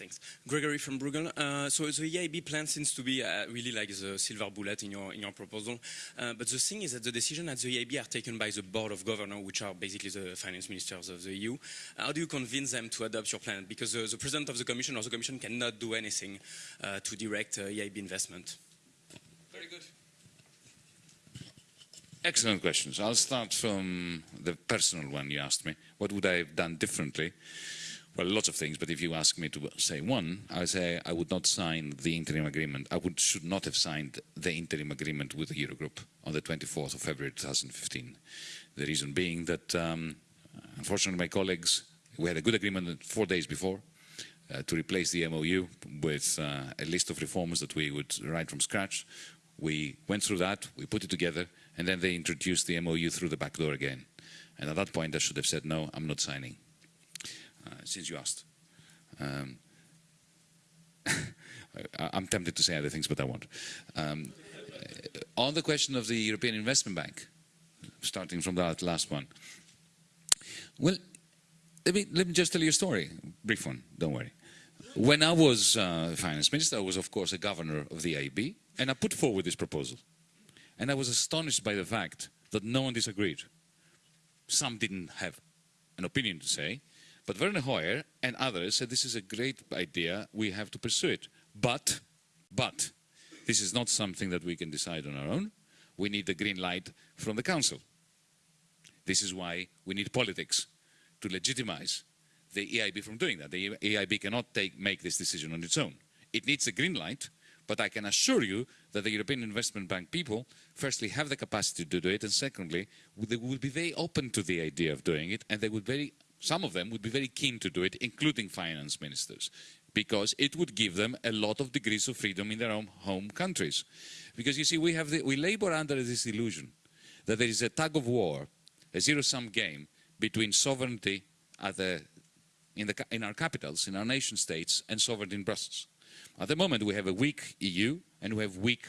Thanks. Gregory from Bruegel. Uh, so the EIB plan seems to be uh, really like the silver bullet in your in your proposal. Uh, but the thing is that the decision at the EIB are taken by the board of governors, which are basically the finance ministers of the EU. How do you convince them to adopt your plan? Because the president of the commission or the commission cannot do anything uh, to direct uh, EIB investment. Very good. Excellent questions. I'll start from the personal one you asked me. What would I have done differently? Well, lots of things, but if you ask me to say one, I say I would not sign the interim agreement. I would, should not have signed the interim agreement with the Eurogroup on the 24th of February 2015. The reason being that, um, unfortunately, my colleagues, we had a good agreement four days before uh, to replace the MOU with uh, a list of reforms that we would write from scratch. We went through that, we put it together, and then they introduced the MOU through the back door again. And at that point, I should have said, no, I'm not signing. Uh, since you asked. Um, <laughs> I, am tempted to say other things, but I won't. Um, uh, on the question of the European Investment Bank, starting from that last one. Well, let me, let me just tell you a story, brief one, don't worry. When I was uh, finance minister, I was of course a governor of the EIB, and I put forward this proposal. And I was astonished by the fact that no one disagreed. Some didn't have an opinion to say, but Werner Hoyer and others said this is a great idea, we have to pursue it. But, but, this is not something that we can decide on our own. We need the green light from the Council. This is why we need politics to legitimize the EIB from doing that. The EIB cannot take, make this decision on its own. It needs a green light, but I can assure you that the European Investment Bank people, firstly, have the capacity to do it, and secondly, they would be very open to the idea of doing it, and they would very some of them would be very keen to do it, including finance ministers, because it would give them a lot of degrees of freedom in their own home countries. Because you see, we, have the, we labor under this illusion that there is a tug of war, a zero-sum game between sovereignty the, in, the, in our capitals, in our nation states, and sovereignty in Brussels. At the moment, we have a weak EU and we have weak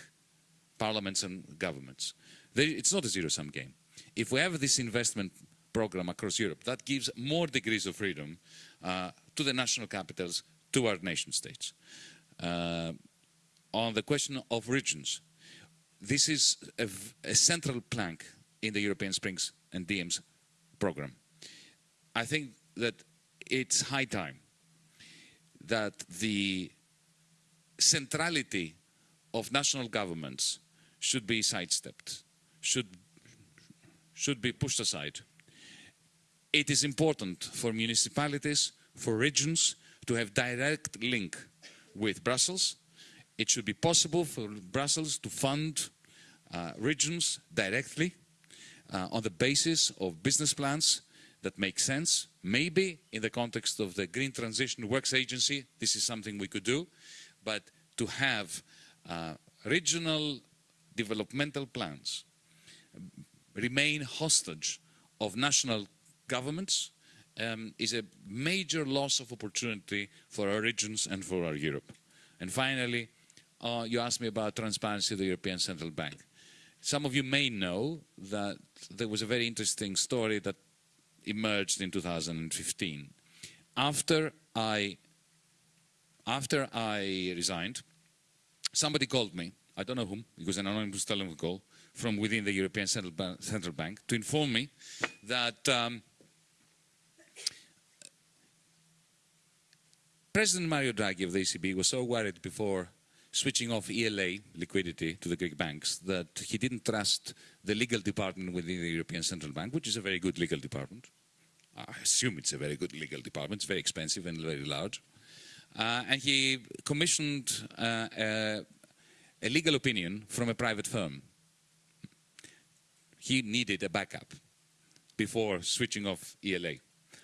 parliaments and governments. it's not a zero-sum game. If we have this investment program across Europe. That gives more degrees of freedom uh, to the national capitals, to our nation states. Uh, on the question of regions, this is a, a, central plank in the European Springs and DiEM's program. I think that it's high time that the centrality of national governments should be sidestepped, should, should be pushed aside it is important for municipalities, for regions, to have direct link with Brussels. It should be possible for Brussels to fund uh, regions directly uh, on the basis of business plans that make sense. Maybe in the context of the Green Transition Works Agency, this is something we could do, but to have uh, regional developmental plans remain hostage of national governments um, is a major loss of opportunity for our regions and for our Europe. And finally, uh, you asked me about transparency of the European Central Bank. Some of you may know that there was a very interesting story that emerged in 2015. After I, after I resigned, somebody called me, I don't know whom, it was an anonymous telephone call, from within the European Central, ba Central Bank to inform me that um, President Mario Draghi of the ECB was so worried before switching off ELA liquidity to the Greek banks that he didn't trust the legal department within the European Central Bank, which is a very good legal department. I assume it's a very good legal department. It's very expensive and very large. Uh, and he commissioned uh, a, a legal opinion from a private firm. He needed a backup before switching off ELA.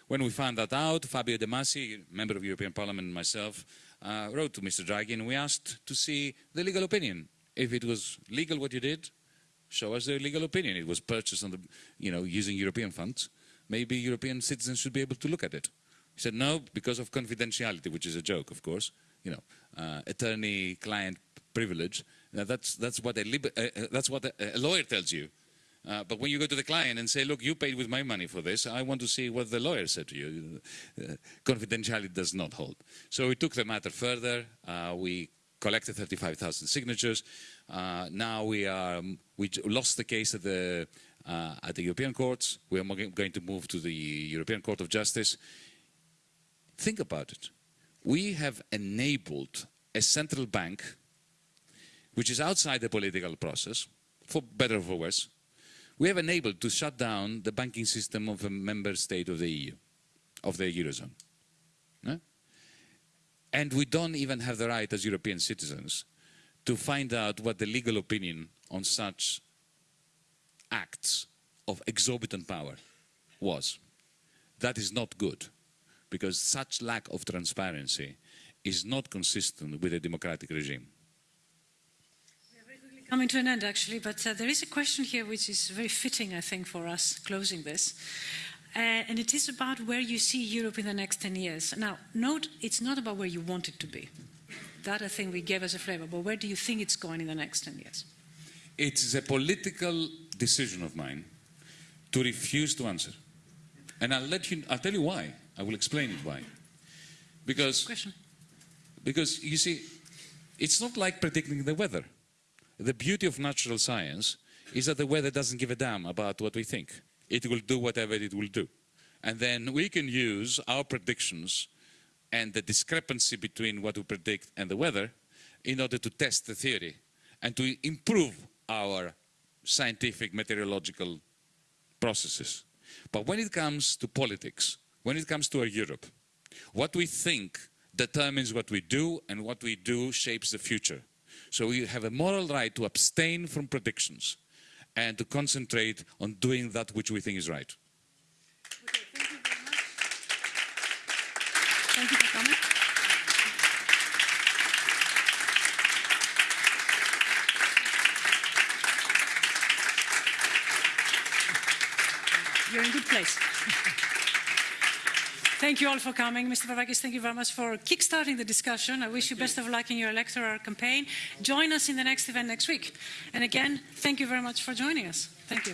When we found that out, Fabio De Masi, member of European Parliament, and myself, uh, wrote to Mr. Draghi and we asked to see the legal opinion. If it was legal what you did, show us the legal opinion. It was purchased on the, you know, using European funds. Maybe European citizens should be able to look at it. He said no, because of confidentiality, which is a joke, of course. You know, uh, attorney-client privilege. Now that's that's what a uh, uh, that's what a, a, lawyer tells you. Uh, but when you go to the client and say, look, you paid with my money for this, I want to see what the lawyer said to you. Uh, confidentiality does not hold. So we took the matter further. Uh, we collected 35,000 signatures. now we are, um, we lost the case at the, at the European courts. We are going to move to the European Court of Justice. Think about it. We have enabled a central bank, which is outside the political process, for better or for worse, we have enabled to shut down the banking system of a member state of the EU, of the Eurozone. And we don't even have the right as European citizens to find out what the legal opinion on such acts of exorbitant power was. That is not good because such lack of transparency is not consistent with a democratic regime. Coming to an end, actually, but uh, there is a question here which is very fitting, I think, for us closing this. Uh, and it is about where you see Europe in the next 10 years. Now, note, it's not about where you want it to be. That, I think, we gave as a flavor. But where do you think it's going in the next 10 years? It's a political decision of mine to refuse to answer. And I'll let you, I'll tell you why. I will explain it why. Because, Question. because you see, it's not like predicting the weather. The beauty of natural science is that the weather doesn't give a damn about what we think. It will do whatever it will do. And then we can use our predictions and the discrepancy between what we predict and the weather in order to test the theory and to improve our scientific meteorological processes. But when it comes to politics, when it comes to our Europe, what we think determines what we do and what we do shapes the future. So we have a moral right to abstain from predictions and to concentrate on doing that which we think is right. Okay, thank you very much. Thank you for coming. You're in good place. <laughs> Thank you all for coming. Mr. Varoufakis, thank you very much for kickstarting the discussion. I wish you best of luck in your electoral campaign. Join us in the next event next week. And again, thank you very much for joining us. Thank you.